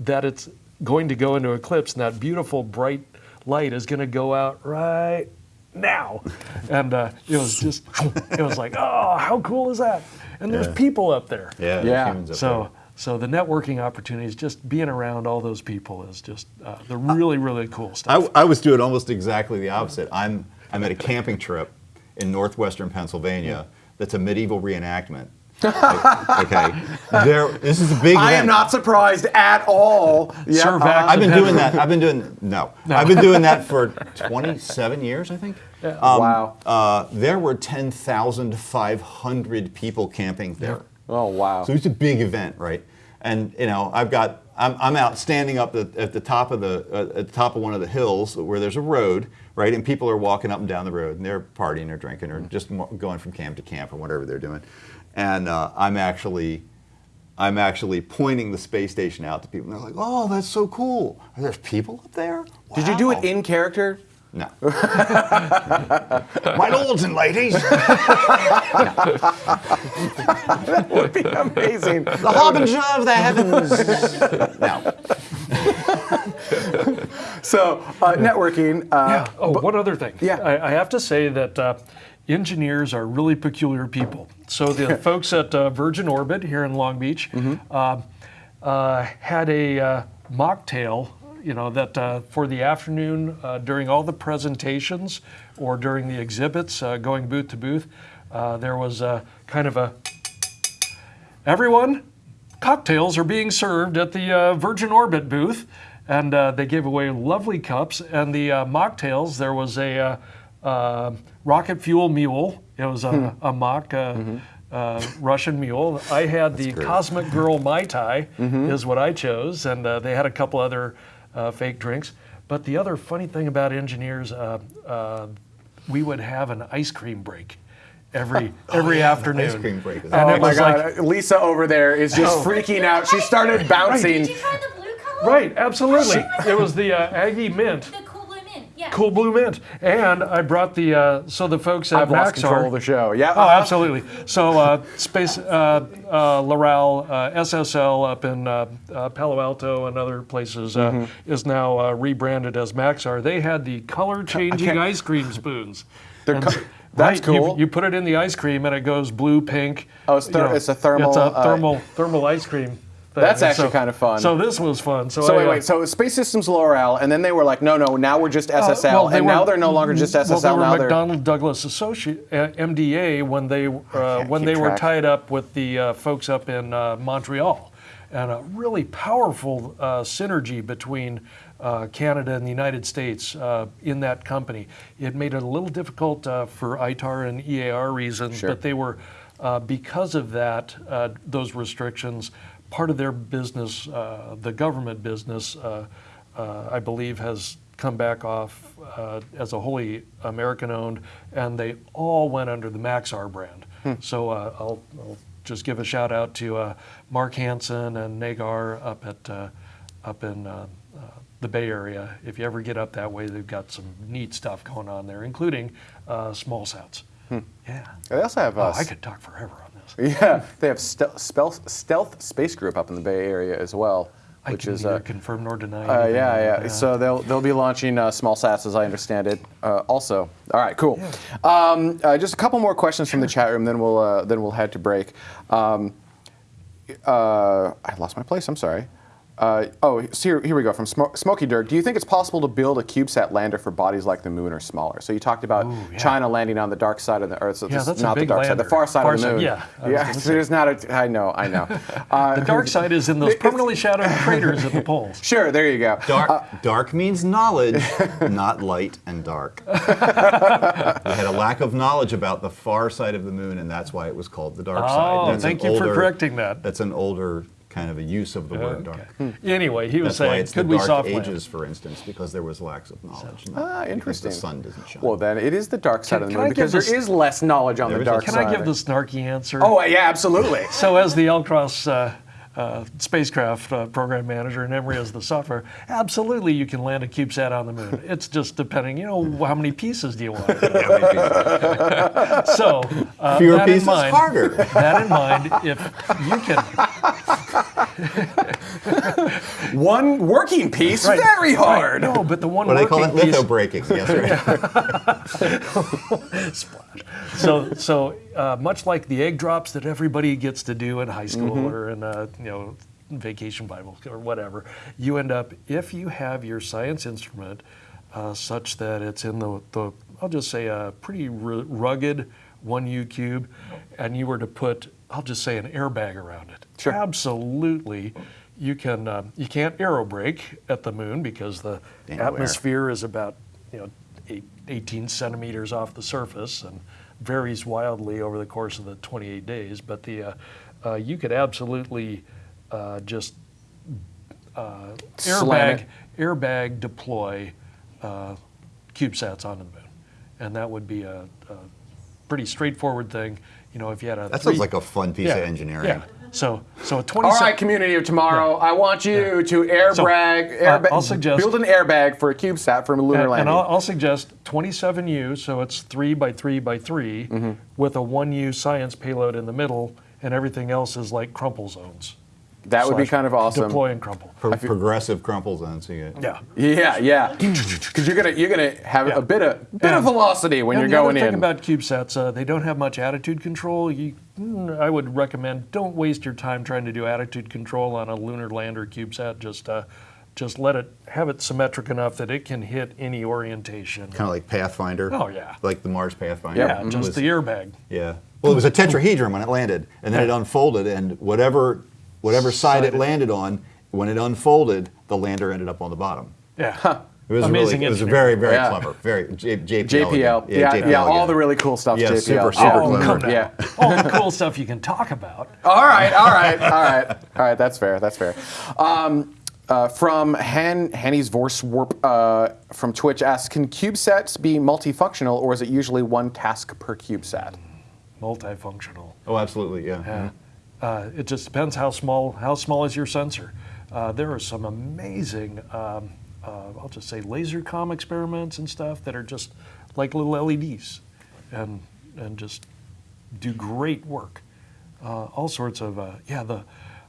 that it's going to go into eclipse, and that beautiful bright light is going to go out right now, and uh, it was just, it was like, oh, how cool is that? And there's Yeah. people up there. Yeah, Yeah. humans up So, so the networking opportunities, just being around all those people is just uh, the really, really cool stuff. I, I was doing almost exactly the opposite. I'm I'm at a camping trip in northwestern Pennsylvania. That's a medieval reenactment. Okay, there. This is a big. I am not surprised at all. Yeah, Sir uh, I've been doing that. I've been doing no. I've been doing that for 27 years, I think. Um, Wow. Uh, there were 10,500 people camping there. oh wow. So it's a big event, right? And you know, I've got I'm, I'm out standing up at, at the top of the uh, at the top of one of the hills where there's a road, right? And people are walking up and down the road, and they're partying or drinking or just going from camp to camp or whatever they're doing. And uh, I'm actually I'm actually pointing the space station out to people. And they're like, "Oh, that's so cool! Are there people up there?" Did you do it in character? No. My lords and ladies, That Would be amazing. the harbinger of the heavens. no. So uh, networking. Uh, Oh, one other thing. Yeah. I, I have to say that uh, engineers are really peculiar people. So the folks at uh, Virgin Orbit here in Long Beach uh, uh, had a uh, mocktail, you know, that uh, for the afternoon uh, during all the presentations or during the exhibits, uh, going booth to booth, uh, there was kind of a everyone, cocktails are being served at the uh, Virgin Orbit booth, and uh, they gave away lovely cups. And the uh, mocktails, there was a uh, rocket fuel mule. It was a, a mock uh, uh, Russian mule. I had the Cosmic Girl Mai Tai, is what I chose, and uh, they had a couple other uh, fake drinks. But the other funny thing about engineers, uh, uh, we would have an ice cream break every every yeah, afternoon. ice cream break And oh it my was God. like Lisa over there is just Oh. freaking out. She started bouncing. Did you try the blue color? Right, absolutely. It was the uh, Aggie Mint, The mint. Yeah. Cool Blue Mint, and I brought the uh, so the folks at I've lost control of the show. Yeah. Oh, absolutely. So, uh, Space uh, uh, Loral uh, SSL up in uh, uh, Palo Alto and other places uh, Mm-hmm. is now uh, rebranded as Maxar. They had the color changing ice cream spoons. They're co- so- that's right, cool. You, put it in the ice cream and it goes blue, pink. Oh, it's you ther- it's a thermal, It's a uh, thermal thermal ice cream. Thing. That's And actually so- kinda fun. So this was fun. So, So I, wait, wait. So Space Systems Loral, and then they were like, no, no, now we're just SSL, Uh, well, and were- now they're no longer just SSL. Well, they were now they're McDonnell Douglas Associate uh, MDA when they uh, when they were tied up with the uh, folks up in uh, Montreal, and a really powerful uh, synergy between. Uh, Canada and the United States uh, in that company. It made it a little difficult uh, for ITAR and EAR reasons, Sure. but they were, uh, because of that, uh, those restrictions, part of their business, uh, the government business, uh, uh, I believe, has come back off uh, as a wholly American owned, and they all went under the Maxar brand. So uh, I'll, I'll just give a shout out to uh, Mark Hansen and Nagar up at uh, up in uh, uh, the Bay Area. If you ever get up that way, they've got some neat stuff going on there, including uh, small sats. Yeah. They also have. Oh, I could talk forever. Yeah, they have stealth, stealth, Space Group up in the Bay Area as well, I which is uh, confirm nor deny. Uh, yeah, yeah. that. So they'll they'll be launching uh, small sats, as I understand it. Uh, also, all right, cool. Um, uh, just a couple more questions from the chat room, then we'll uh, then we'll head to break. Um, uh, I lost my place. I'm sorry. Uh, oh, so here, here we go from Smo- Smoky Dirk. Do you think it's possible to build a CubeSat lander for bodies like the moon or smaller? So you talked about yeah. China landing on the dark side of the Earth. So Yeah, this- that's a not the big dark side, the far side Far of the side, moon. yeah, yeah. gonna So there's not a. I know, I know. Uh, The dark side is in those permanently shadowed craters at the poles. Sure, there you go. Dark, dark means knowledge, not light and dark. we had a lack of knowledge about the far side of the moon, and that's why it was called the dark Oh, side. That's thank you for correcting that. That's an older kind of a use of the word dark. Anyway, he was That's why saying, it's could the we dark soft ages, for instance, because there was lacks of knowledge. not Ah, because interesting. The sun doesn't shine. Well, then it is the dark side Can- of the moon because there this- is less knowledge on the dark Can side. Can I give the snarky answer? Oh, yeah, absolutely. So, as the LCROSS uh, uh, spacecraft uh, program manager and Emery as the software, absolutely you can land a CubeSat on the moon. It's just depending, you know, how many pieces do you want? so, uh, Fewer that pieces, in mind, harder. That in mind, if you can, One working piece, Right, very right, hard. no, but the one What do they call it? piece, Lithobraking. Yes, right. so so uh, much like the egg drops that everybody gets to do in high school or in uh, you know vacation Bible or whatever, you end up if you have your science instrument uh, such that it's in the, the I'll just say a pretty ru- rugged one U cube, and you were to put I'll just say an airbag around it. Sure. Absolutely. You can uh, you can't aerobrake at the moon because the Ain't no air. atmosphere is about you know eight, 18 centimeters off the surface and varies wildly over the course of the 28 days. But the uh, uh, you could absolutely uh, just uh, airbag airbag deploy uh, CubeSats onto the moon, and that would be a, a pretty straightforward thing. You know, if you had a That three- sounds like a fun piece yeah, of engineering. Yeah. So so a 20 All right, community of tomorrow, I want you to airbag, So, uh, airbag I'll suggest- build an airbag for a CubeSat for a lunar and, landing. and I'll, I'll suggest 27U, so it's three by three by 3 Mm-hmm. with a 1U science payload in the middle, and everything else is like crumple zones. That would be kind of awesome. Deploy and crumple. Pro- progressive crumple zone. So you get, Yeah. Yeah, yeah. Because you're gonna you're gonna have Yeah. a bit of bit of velocity when and you're the other going thing in. about CubeSats, uh, they don't have much attitude control. You, mm, I would recommend don't waste your time trying to do attitude control on a lunar lander CubeSat. Just uh, just let it have it symmetric enough that it can hit any orientation. kind of like Pathfinder. Oh, yeah. Like the Mars Pathfinder. yeah, It just was- the airbag. Yeah. Well, it was a tetrahedron when it landed, and then it unfolded, and whatever whatever side it Side it- landed on, when it unfolded, the lander ended up on the bottom. Yeah. It was Amazing really, it was very, very Yeah. clever. Very J, JPL. JPL, again. yeah, yeah, all the really cool stuff. Yeah, JPL. super, super Oh, clever. Yeah. All the cool stuff you can talk about. All right, all right, all right, all right. That's fair. That's fair. Um, uh, from Han Hanny's Vorswarp uh, from Twitch asks, can CubeSats be multifunctional, or is it usually one task per CubeSat? Multifunctional. Oh, absolutely. Yeah. Yeah. Uh, it just depends how small how small is your sensor. Uh, there are some amazing, um, uh, I'll just say, laser com experiments and stuff that are just like little LEDs, and and just do great work. Uh, all sorts of uh, yeah the.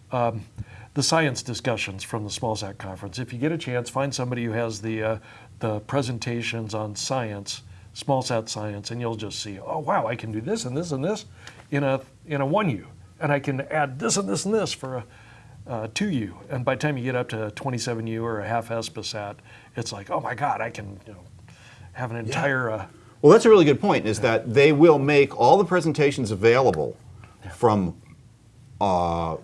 Um, the science discussions from the SmallSat conference. If you get a chance, find somebody who has the uh, the presentations on science, SmallSat science, and you'll just see, oh wow, I can do this and this and this in a in a one U, and I can add this and this and this for a uh, 2U. And by the time you get up to 27U or a half ESPASat, it's like, oh my God, I can you know, have an entire. Uh, Well, that's a really good point. Is that they will make all the presentations available from uh,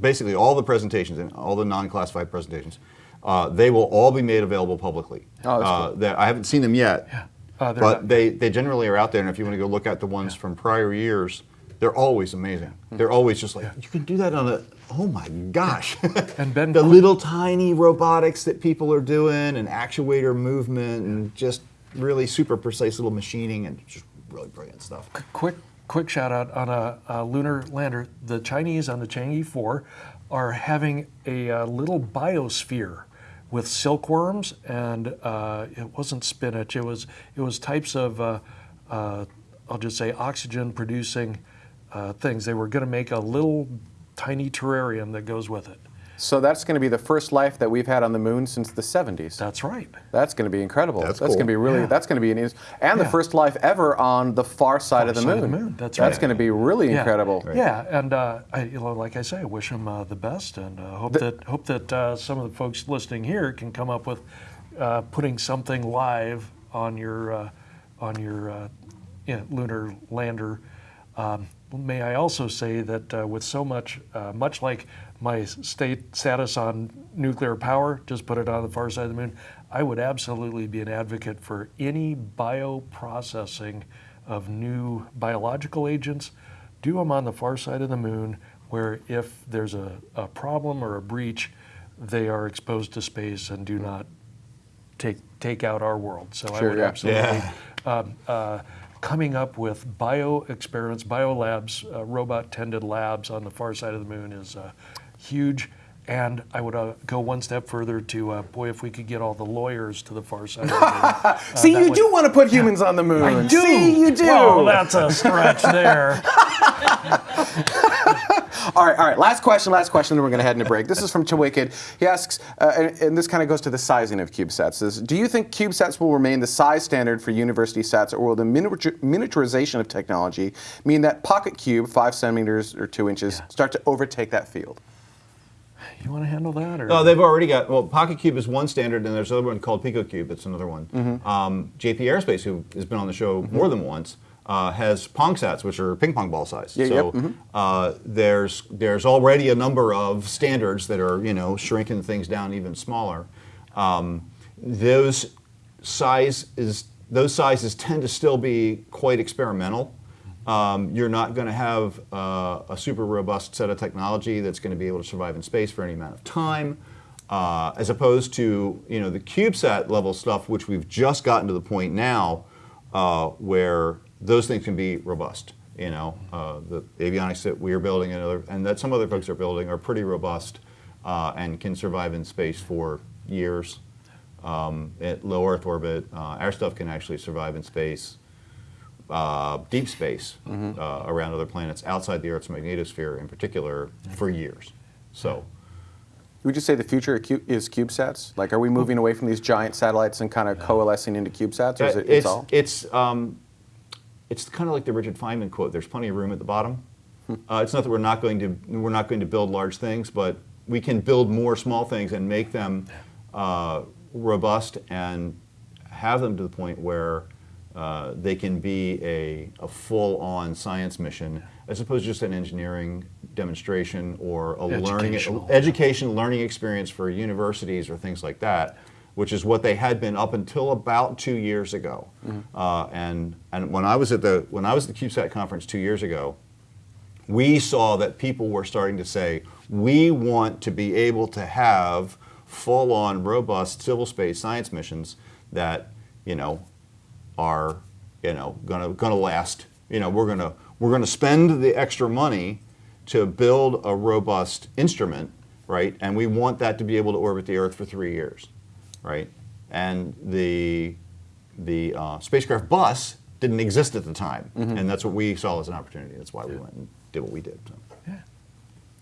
basically all the presentations and all the non-classified presentations. Uh, they will all be made available publicly. Oh, that's uh, cool. that- I haven't seen them yet, Uh, but not- they, they generally are out there. And if you want to go look at the ones from prior years, they're always amazing. Hmm. They're always just like you can do that on a. Oh my gosh! And Ben the little tiny robotics that people are doing, and actuator movement, and just really super precise little machining, and just really brilliant stuff. quick quick shout out on a, a lunar lander. The Chinese on the Chang'e 4 are having a, uh little biosphere with silkworms, and uh, it wasn't spinach. It was it was types of uh, uh, I'll just say oxygen producing uh, things. They were going to make a little tiny terrarium that goes with it. So that's going to be the first life that we've had on the moon since the 70s. That's right. That's going to be incredible. That's going to be really. Yeah. That's going to be an and the first life ever on the far side, of, the side of moon. the moon, that's That's right. going to be really Yeah. incredible. Yeah, and uh, I, you know, like I say, I wish them uh, the best, and uh, hope that hope that uh, some of the folks listening here can come up with uh, putting something live on your uh, on your uh, you know, lunar lander. Um, may I also say that uh, with so much, uh, much like my state status on nuclear power, just put it on the far side of the moon. I would absolutely be an advocate for any bioprocessing of new biological agents. Do them on the far side of the moon where if there's a, a problem or a breach, they are exposed to space and do not take take out our world. So I would yeah. absolutely Yeah. um, uh, coming up with bio experiments, bio labs, uh, robot tended labs on the far side of the moon is uh, huge. And I would uh, go one step further to, uh, boy, if we could get all the lawyers to the far side of the moon. uh, See, you would- do want to put humans on the moon. I do. See, you do. Well, that's a stretch there. All right, all right. Last question, last question, then we're going to head into break. This is from Chiwicked. He asks, uh, and, and this kind of goes to the sizing of CubeSats. Says, do you think CubeSats will remain the size standard for university sats, or will the miniatur- miniaturization of technology mean that Pocket Cube, five centimeters or two inches, start to overtake that field? You want to handle that? Or? No, they've already got. Well, Pocket Cube is one standard, and there's another one called Pico Cube. It's another one. Mm-hmm. Um, JP Aerospace, who has been on the show more than once, uh, has Pong Sats, which are ping pong ball size. Yeah, so yep, mhm. uh, there's there's already a number of standards that are you know shrinking things down even smaller. Um, those size is those sizes tend to still be quite experimental. Um, you're not going to have uh, a super robust set of technology that's going to be able to survive in space for any amount of time, uh, as opposed to you know the CubeSat level stuff, which we've just gotten to the point now uh, where those things can be robust. You know, uh, the avionics that we are building and, other, and that some other folks are building are pretty robust uh, and can survive in space for years um, at low Earth orbit. Uh, our stuff can actually survive in space, uh, deep space, uh, around other planets outside the Earth's magnetosphere in particular for years. So, Would you say the future is CubeSats? Like, are we moving away from these giant satellites and kind of coalescing into CubeSats, or is it, it's it's all? it's um, it's kind of like the Richard Feynman quote. There's plenty of room at the bottom. Uh, it's not that we're not going to we're not going to build large things, but we can build more small things and make them uh, robust and have them to the point where uh, they can be a, a full-on science mission as opposed to just an engineering demonstration or a learning education learning experience for universities or things like that, which is what they had been up until about two years ago. Uh, and and when I was at the when I was at the CubeSat conference two years ago, we saw that people were starting to say, we want to be able to have full-on, robust civil space science missions that, you know, are, you know, gonna gonna last. You know, we're gonna we're gonna spend the extra money to build a robust instrument, right? And we want that to be able to orbit the Earth for three years, right? And the the uh, spacecraft bus didn't exist at the time, and that's what we saw as an opportunity. That's why we went and did what we did. So.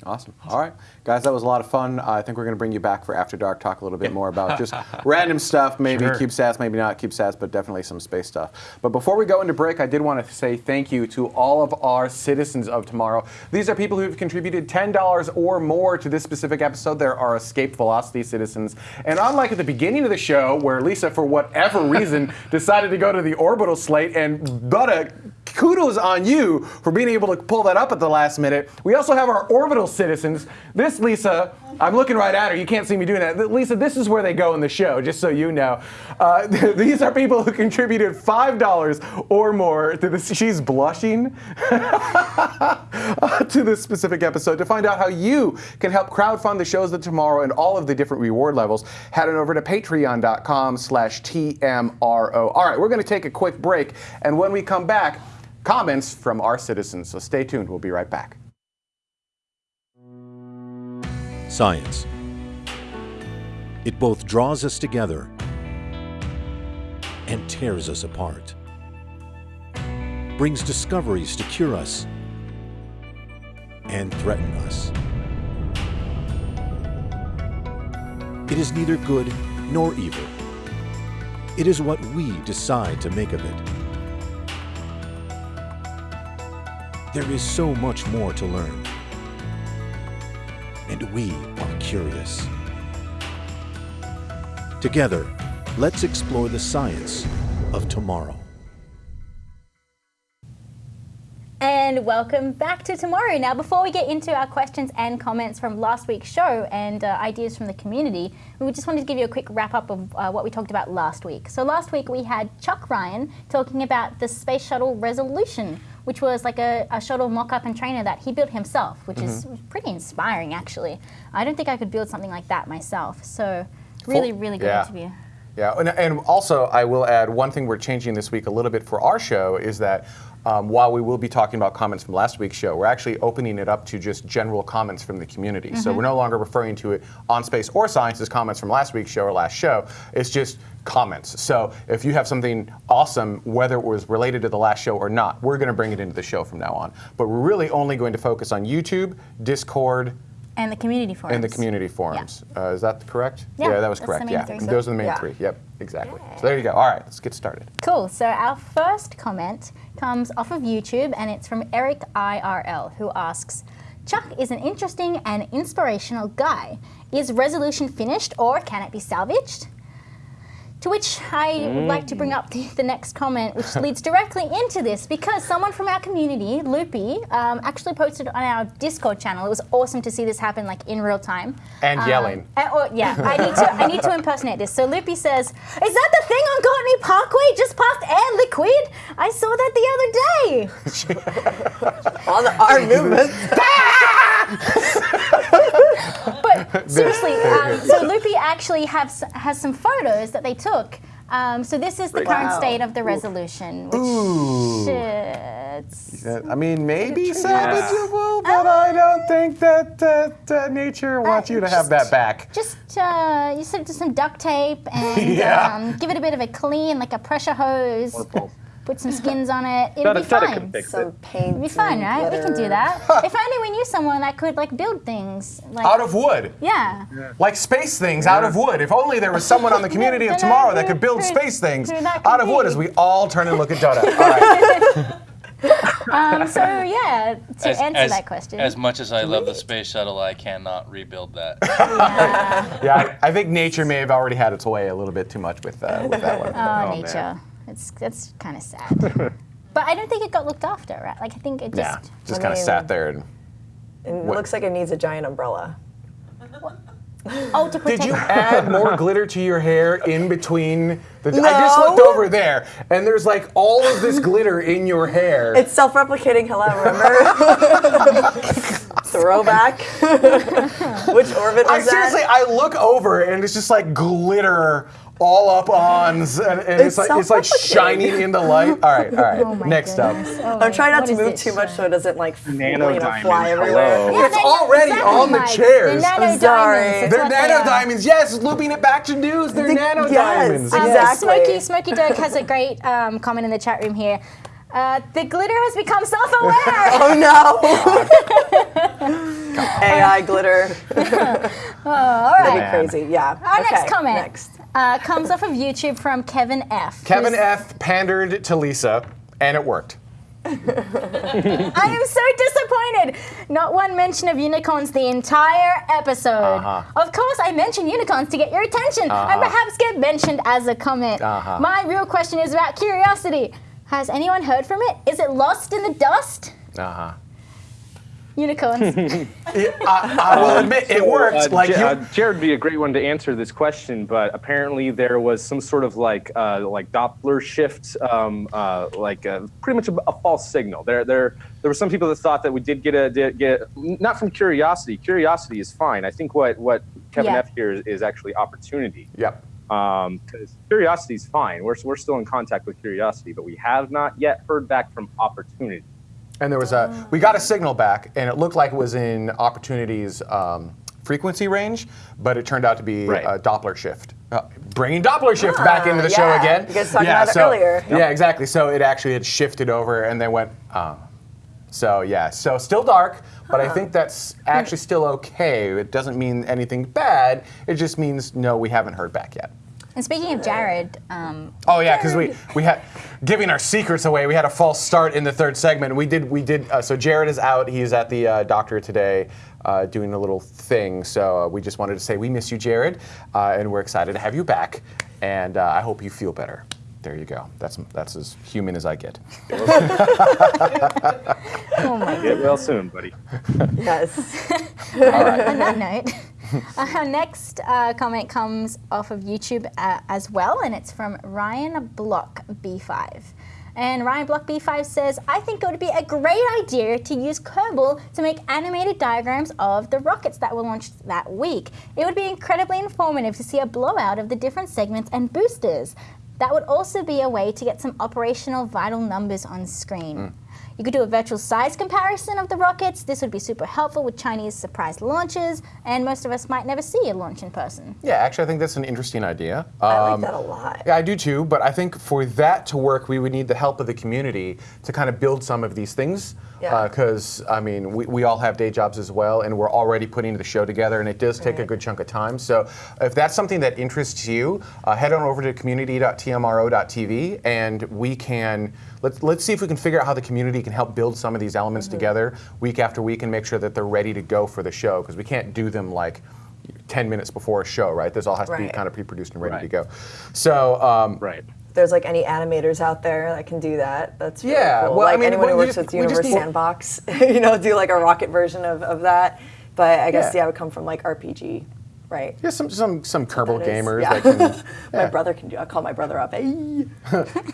Awesome. All right, guys, that was a lot of fun. Uh, I think we're going to bring you back for After Dark, talk a little bit more about just random stuff, maybe Sure. CubeSats, maybe not CubeSats, but definitely some space stuff. But before we go into break, I did want to say thank you to all of our citizens of tomorrow. These are people who have contributed $10 or more to this specific episode. There are Escape Velocity citizens. And unlike at the beginning of the show, where Lisa, for whatever reason, decided to go to the orbital slate, and Butter, kudos on you for being able to pull that up at the last minute. We also have our orbital citizens. This, Lisa, I'm looking right at her. You can't see me doing that. Lisa, this is where they go in the show, just so you know. Uh, these are people who contributed $5 or more to this. She's blushing to this specific episode. To find out how you can help crowdfund the shows of tomorrow and all of the different reward levels, head on over to patreon.com slash TMRO. All right, we're going to take a quick break. And when we come back, comments from our citizens. So stay tuned. We'll be right back. Science. It both draws us together and tears us apart. Brings discoveries to cure us and threaten us. It is neither good nor evil. It is what we decide to make of it. There is so much more to learn and we are curious. Together, let's explore the science of tomorrow. And welcome back to tomorrow. Now, before we get into our questions and comments from last week's show and uh, ideas from the community, we just wanted to give you a quick wrap up of uh, what we talked about last week. So, last week we had Chuck Ryan talking about the Space Shuttle Resolution, which was like a, a shuttle mock-up and trainer that he built himself, which is Mm-hmm. pretty inspiring actually. I don't think I could build something like that myself. So really, really good yeah. interview. Yeah, and, and also I will add one thing we're changing this week a little bit for our show is that um, while we will be talking about comments from last week's show, we're actually opening it up to just general comments from the community. So we're no longer referring to it on space or science as comments from last week's show or last show. It's just comments. So if you have something awesome, whether it was related to the last show or not, we're going to bring it into the show from now on. But we're really only going to focus on YouTube, Discord, And the community forums. and the community forums. Uh, is that correct? Yeah, that was correct. yeah, three. those are the main Yeah. three. Yep, exactly. So there you go. All right, let's get started. Cool. So our first comment comes off of YouTube, and it's from Eric IRL, who asks, "Chuck is an interesting and inspirational guy. Is resolution finished, or can it be salvaged?" To which I would like to bring up the, the next comment, which leads directly into this, because someone from our community, Loopy, um, actually posted on our Discord channel. It was awesome to see this happen, like in real time. And Um, yelling. uh, oh, yeah, I need to I need to impersonate this. So Loopy says, "Is that the thing on Courtenay Parkway just past Air Liquide? I saw that the other day." On the arm movement. But seriously, um, so Loopy actually has has some photos that they took. Um, so this is the current state of the resolution, which Ooh. it's Uh, I mean, maybe salvageable, but I don't think that, that uh, nature wants you to have that back. just uh, you sort of do some duct tape and Yeah. um, give it a bit of a clean, like a pressure hose. Put some skins on it. It'll be a fine. can fix it. Some paint. It'll be fine, and right? We can do that. if only we knew someone that could like build things. Like, Out of wood. yeah. Like space things out of wood. If only there was someone on the community of Don't tomorrow that could build who- space things who that could out of wood as we all turn and look at Dota. All right. Um, so yeah, to As, answer as- that question. as much as I love the space shuttle, I cannot rebuild that. Yeah, I, I think nature may have already had its way a little bit too much with, uh, with that one. oh, man. nature. It's that's kind of sad. but I don't think it got looked after, right? Like I think it just Yeah, just. just kind of mean- sat there. And, It What- looks like it needs a giant umbrella. Oh, to protect. did you add more glitter to your hair in between? The, I just looked over there, and there's like all of this glitter in your hair. It's self-replicating. Hello, remember? Throwback. Which orbit was I that? seriously, I look over and it's just like glitter all up on, and, and it's, It's like it's like shining in the light. All right, all right. Oh Next goodness. up. Oh, I'm trying not what to move too much so it doesn't like f- you Nano know, diamonds, fly everywhere. Yeah, It's already exactly, on the Mike. chairs. They're nano sorry. They're what they nano diamonds. Yes, looping it back to news. They're The- nano yes, diamonds. Um, Exactly. Smokey Smokey Dirk has a great um, comment in the chat room here. Uh, the glitter has become self-aware. Oh no! AI glitter. Oh, all right. That'd be crazy. Yeah. Our okay, next comment Next. Uh, comes off of YouTube from Kevin F. Kevin F pandered to Lisa, and it worked. I am so disappointed. Not one mention of unicorns the entire episode. Uh-huh. Of course, I mention unicorns to get your attention and perhaps get mentioned as a comment. Uh-huh. My real question is about curiosity. Has anyone heard from it? Is it lost in the dust? Uh huh. Unicorns. I, I will admit it worked. Uh, like Ja- you, uh, Jared would be a great one to answer this question, but apparently there was some sort of like uh, like Doppler shift, um, uh, like uh, pretty much a, a false signal. There, there, there were some people that thought that we did get a did get not from curiosity. Curiosity is fine. I think what what Kevin Yeah. F here is, is actually opportunity. Yep. Because curiosity is fine. We're we're still in contact with curiosity, but we have not yet heard back from opportunity. And there was a, we got a signal back, and it looked like it was in Opportunity's um, frequency range, but it turned out to be Right. a Doppler shift. Uh, bringing Doppler shift back into the show again. You guys talked about it earlier. Yeah, exactly. So it actually had shifted over, and then went. Uh, so yeah, so still dark, but I think that's actually still okay. It doesn't mean anything bad. It just means no, we haven't heard back yet. And speaking of Jared, um, Oh yeah, because we we had giving our secrets away. We had a false start in the third segment. We did we did. Uh, so Jared is out. He's at the uh, doctor today, uh, doing a little thing. So uh, we just wanted to say we miss you, Jared, uh, and we're excited to have you back. And uh, I hope you feel better. There you go. That's that's as human as I get. oh my Get well soon, buddy. Yes. On that note, our next uh, comment comes off of YouTube uh, as well, and it's from Ryan Block B5. And Ryan Block B5 says, I think it would be a great idea to use Kerbal to make animated diagrams of the rockets that were launched that week. It would be incredibly informative to see a blowout of the different segments and boosters. That would also be a way to get some operational vital numbers on screen. You could do a virtual size comparison of the rockets. This would be super helpful with Chinese surprise launches, and most of us might never see a launch in person. Yeah, actually, I think that's an interesting idea. I like Um, that a lot. Yeah, I do too, but I think for that to work, we would need the help of the community to kind of build some of these things. Yeah. Because, I mean, we, we all have day jobs as well, and we're already putting the show together, and it does take a good chunk of time. So if that's something that interests you, uh, head on over to community.tmro.tv, and we can, let's, let's see if we can figure out how the community can help build some of these elements Mm-hmm. together week after week and make sure that they're ready to go for the show, because we can't do them like 10 minutes before a show, right? This all has to be kind of pre-produced and ready to go. So, um, Right. There's like any animators out there that can do that, that's really Yeah, cool. well, I mean, anyone who works just- with Universe need- Sandbox, you know, do like a rocket version of, of that. But I guess Yeah. yeah, it would come from like RPG, right? yeah, some some some Kerbal That is- gamers yeah. that can. My yeah. brother can do. I call my brother up.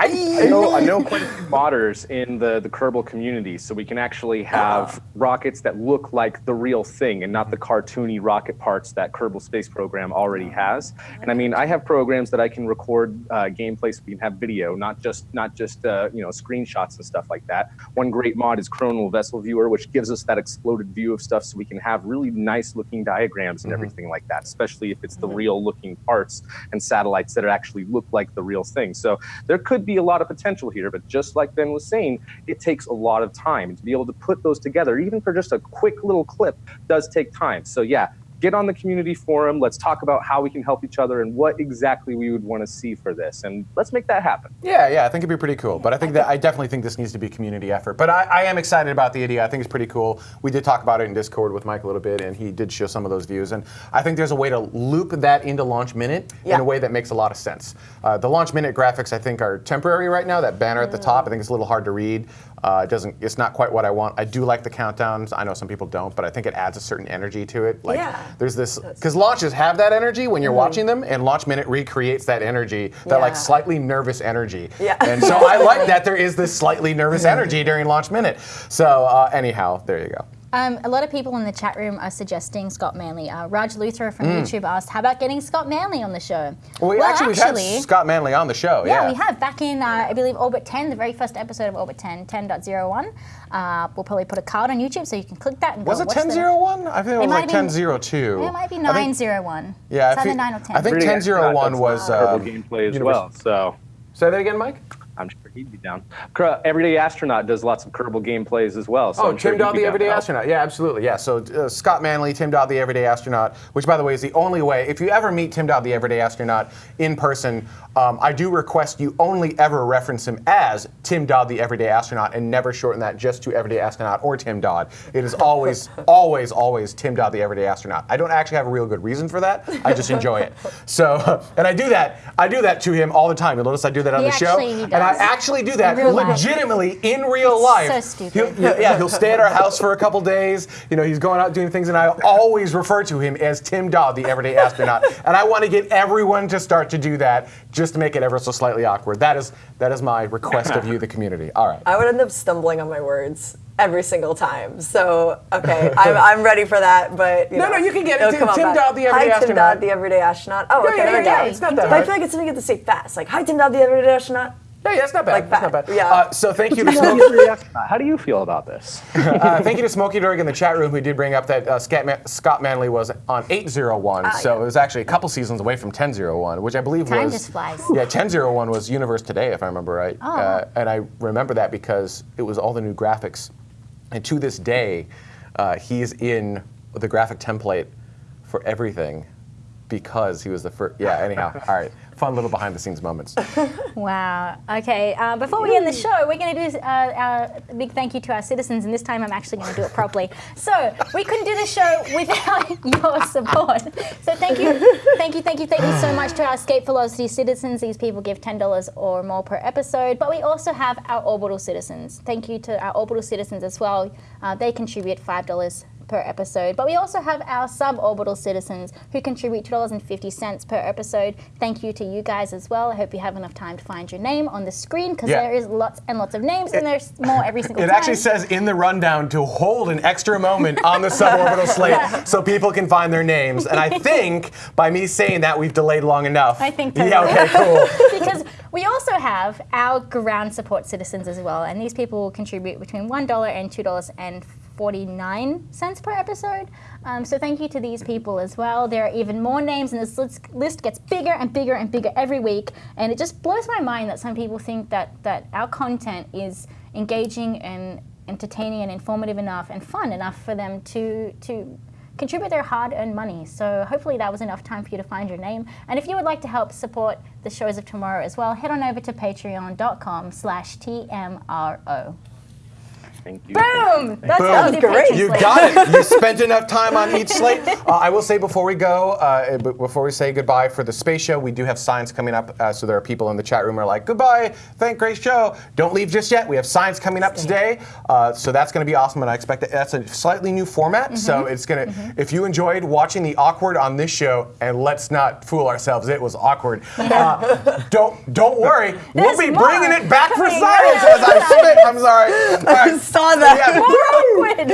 Hey. I know, I know quite a few modders in the, the Kerbal community, so we can actually have rockets that look like the real thing and not the cartoony rocket parts that Kerbal Space Program already has. And I mean, I have programs that I can record uh, gameplay so we can have video, not just not just uh, you know screenshots and stuff like that. One great mod is Kronal Vessel Viewer, which gives us that exploded view of stuff, so we can have really nice looking diagrams and everything like that. Especially if it's the mm-hmm. real looking parts and satellites that actually look like the real thing. So there could be a lot of potential here, but just like Ben was saying, it takes a lot of time to be able to put those together, even for just a quick little clip, does take time. So yeah, get on the community forum. Let's talk about how we can help each other and what exactly we would want to see for this, and let's make that happen. Yeah, yeah, I think it'd be pretty cool. But I think that I definitely think this needs to be a community effort. But I, I am excited about the idea. I think it's pretty cool. We did talk about it in Discord with Mike a little bit, and he did show some of those views. And I think there's a way to loop that into Launch Minute in a way that makes a lot of sense. Uh, the Launch Minute graphics, I think, are temporary right now. That banner at the top, I think it's a little hard to read. Uh, it doesn't. It's not quite what I want. I do like the countdowns. I know some people don't, but I think it adds a certain energy to it. Like Yeah. there's this because launches have that energy when you're watching them, and Launch Minute recreates that energy, that like slightly nervous energy. Yeah. And so I like that there is this slightly nervous energy during Launch Minute. So uh, anyhow, there you go. Um, a lot of people in the chat room are suggesting Scott Manley. Uh, Raj Luthra from Mm. YouTube asked, "How about getting Scott Manley on the show?" Well, we actually, we've had Scott Manley on the show. yeah, Yeah, we have back in uh, I believe Orbit 10, the very first episode of Orbit 10, 10.01. Uh, we'll probably put a card on YouTube so you can click that and Was go it 1001? I think it, It was might like 1002. It might be I think- 901. Yeah, it's I either think, 9 or 10. I think 1001 was Kerbal uh, gameplay as well. So Say that again, Mike. I'm sure he'd be down. Everyday Astronaut does lots of Kerbal gameplays as well. So Oh, I'm Tim he'd Dodd, the Everyday help. Astronaut. Yeah, absolutely. Yeah. So uh, Scott Manley, Tim Dodd, the Everyday Astronaut, which, by the way, is the only way. If you ever meet Tim Dodd, the Everyday Astronaut, in person, um, I do request you only ever reference him as Tim Dodd, the Everyday Astronaut, and never shorten that just to Everyday Astronaut or Tim Dodd. It is always, always, always Tim Dodd, the Everyday Astronaut. I don't actually have a real good reason for that. I just enjoy it. So, and I do that. I do that to him all the time. You'll notice I do that on He the show, actually- he and I does. Actually do that In real life. legitimately in real It's life. so stupid. He'll- yeah, yeah, he'll stay at our house for a couple days. You know, he's going out doing things, and I always refer to him as Tim Dodd, the everyday astronaut. and I want to get everyone to start to do that, just to make it ever so slightly awkward. That is that is my request of you, the community. All right. I would end up stumbling on my words every single time. So okay, I'm, I'm ready for that. But you No, know, no, you can get it. Oh, it'll Tim- come Tim. Dodd, the everyday Hi, Tim astronaut. Dodd, the everyday astronaut. Oh, Yeah, okay, yeah, there we yeah, go. yeah, it's not that But I feel like it's something you have to say fast. Like, hi, Tim Dodd, the everyday astronaut. Yeah, yeah, it's not bad. Like it's not bad. yeah. Uh, so thank you to How do you? How do you feel about this? uh, thank you to Smokey Durg in the chat room who did bring up that uh, Scott, Man- Scott Manley was on 801, Ah, so it was actually a couple seasons away from 1001, which I believe Time was. just flies. Yeah, 1001 was Universe Today, if I remember right. Oh. Uh, and I remember that because it was all the new graphics. And to this day, uh, he's in the graphic template for everything because he was the first. Yeah, anyhow. all right. Fun little behind the scenes moments. Wow. Okay. Uh, before we end the show, we're going to do uh, a big thank you to our citizens, and this time I'm actually going to do it properly. So we couldn't do the show without your support. So thank you, thank you, thank you, thank you so much to our Escape Velocity citizens. These people give ten dollars or more per episode, but we also have our Orbital citizens. Thank you to our Orbital citizens as well. Uh, they contribute five dollars per episode. But we also have our suborbital citizens who contribute $2.50 per episode. Thank you to you guys as well. I hope you have enough time to find your name on the screen because Yeah. there is lots and lots of names and there's more every single It time. It actually says in the rundown to hold an extra moment on the suborbital slate so people can find their names. And I think by me saying that, we've delayed long enough. I think Yeah, okay, cool. because we also have our ground support citizens as well, and these people will contribute between one dollar and two dollars and forty-nine cents per episode. Um, so thank you to these people as well. There are even more names, and this list, list gets bigger and bigger and bigger every week. And it just blows my mind that some people think that that our content is engaging and entertaining and informative enough and fun enough for them to to contribute their hard-earned money. So hopefully that was enough time for you to find your name. And if you would like to help support the shows of tomorrow as well, head on over to patreon.com slash TMRO. Thank you. Boom! That's Boom. how Great. You slate. got it. You spent enough time on each slate. Uh, I will say before we go, uh, before we say goodbye for the space show, we do have signs coming up. Uh, so there are people in the chat room who are like, "Goodbye, thank great show. Don't leave just yet." We have signs coming up today, uh, so that's going to be awesome. And I expect that that's a slightly new format. So Mm-hmm. it's gonna. If you enjoyed watching the awkward on this show, and let's not fool ourselves, it was awkward. Uh, don't don't worry, we'll be more bringing it back for coming. science as I spit. I'm sorry. All right. Saw that. Yeah. awkward.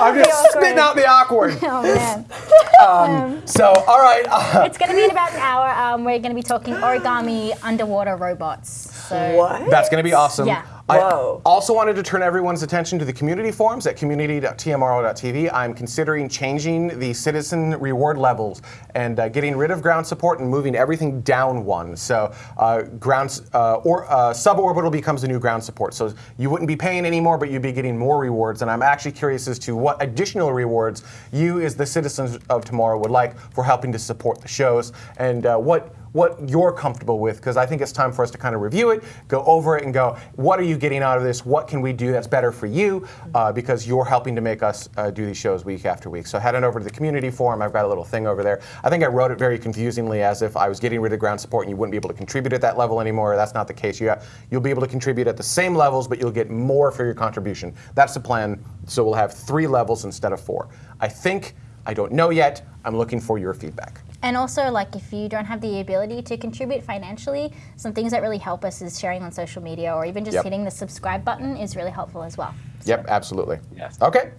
I'm just spitting out the awkward. Oh man. So, all right. Uh, It's going to be in about an hour. Um, we're going to be talking origami underwater robots. So What? that's going to be awesome. Yeah. I also wanted to turn everyone's attention to the community forums at community.tmro.tv. I'm considering changing the citizen reward levels and uh, getting rid of ground support and moving everything down one. So, uh, ground uh, or uh, suborbital becomes the new ground support. So you wouldn't be paying anymore, but you'd be getting more rewards. And I'm actually curious as to what additional rewards you, as the citizens of tomorrow, would like for helping to support the shows and uh, what what you're comfortable with because I think it's time for us to kind of review it, go over it, and go, what are you getting out of this? What can we do that's better for you? Uh, because you're helping to make us uh, do these shows week after week. So head on over to the community forum. I've got a little thing over there. I think I wrote it very confusingly as if I was getting rid of ground support and you wouldn't be able to contribute at that level anymore. That's not the case. You you'll be able to contribute at the same levels, but you'll get more for your contribution. That's the plan. So we'll have three levels instead of four. I think. I don't know yet. I'm looking for your feedback. And also, like, if you don't have the ability to contribute financially, some things that really help us is sharing on social media or even just Yep. hitting the subscribe button is really helpful as well. Yep, absolutely. Yes. Okay.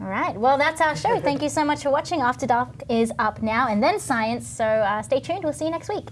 All right. Well, that's our show. Thank you so much for watching. After Dark is up now and then science. So uh, stay tuned. We'll see you next week.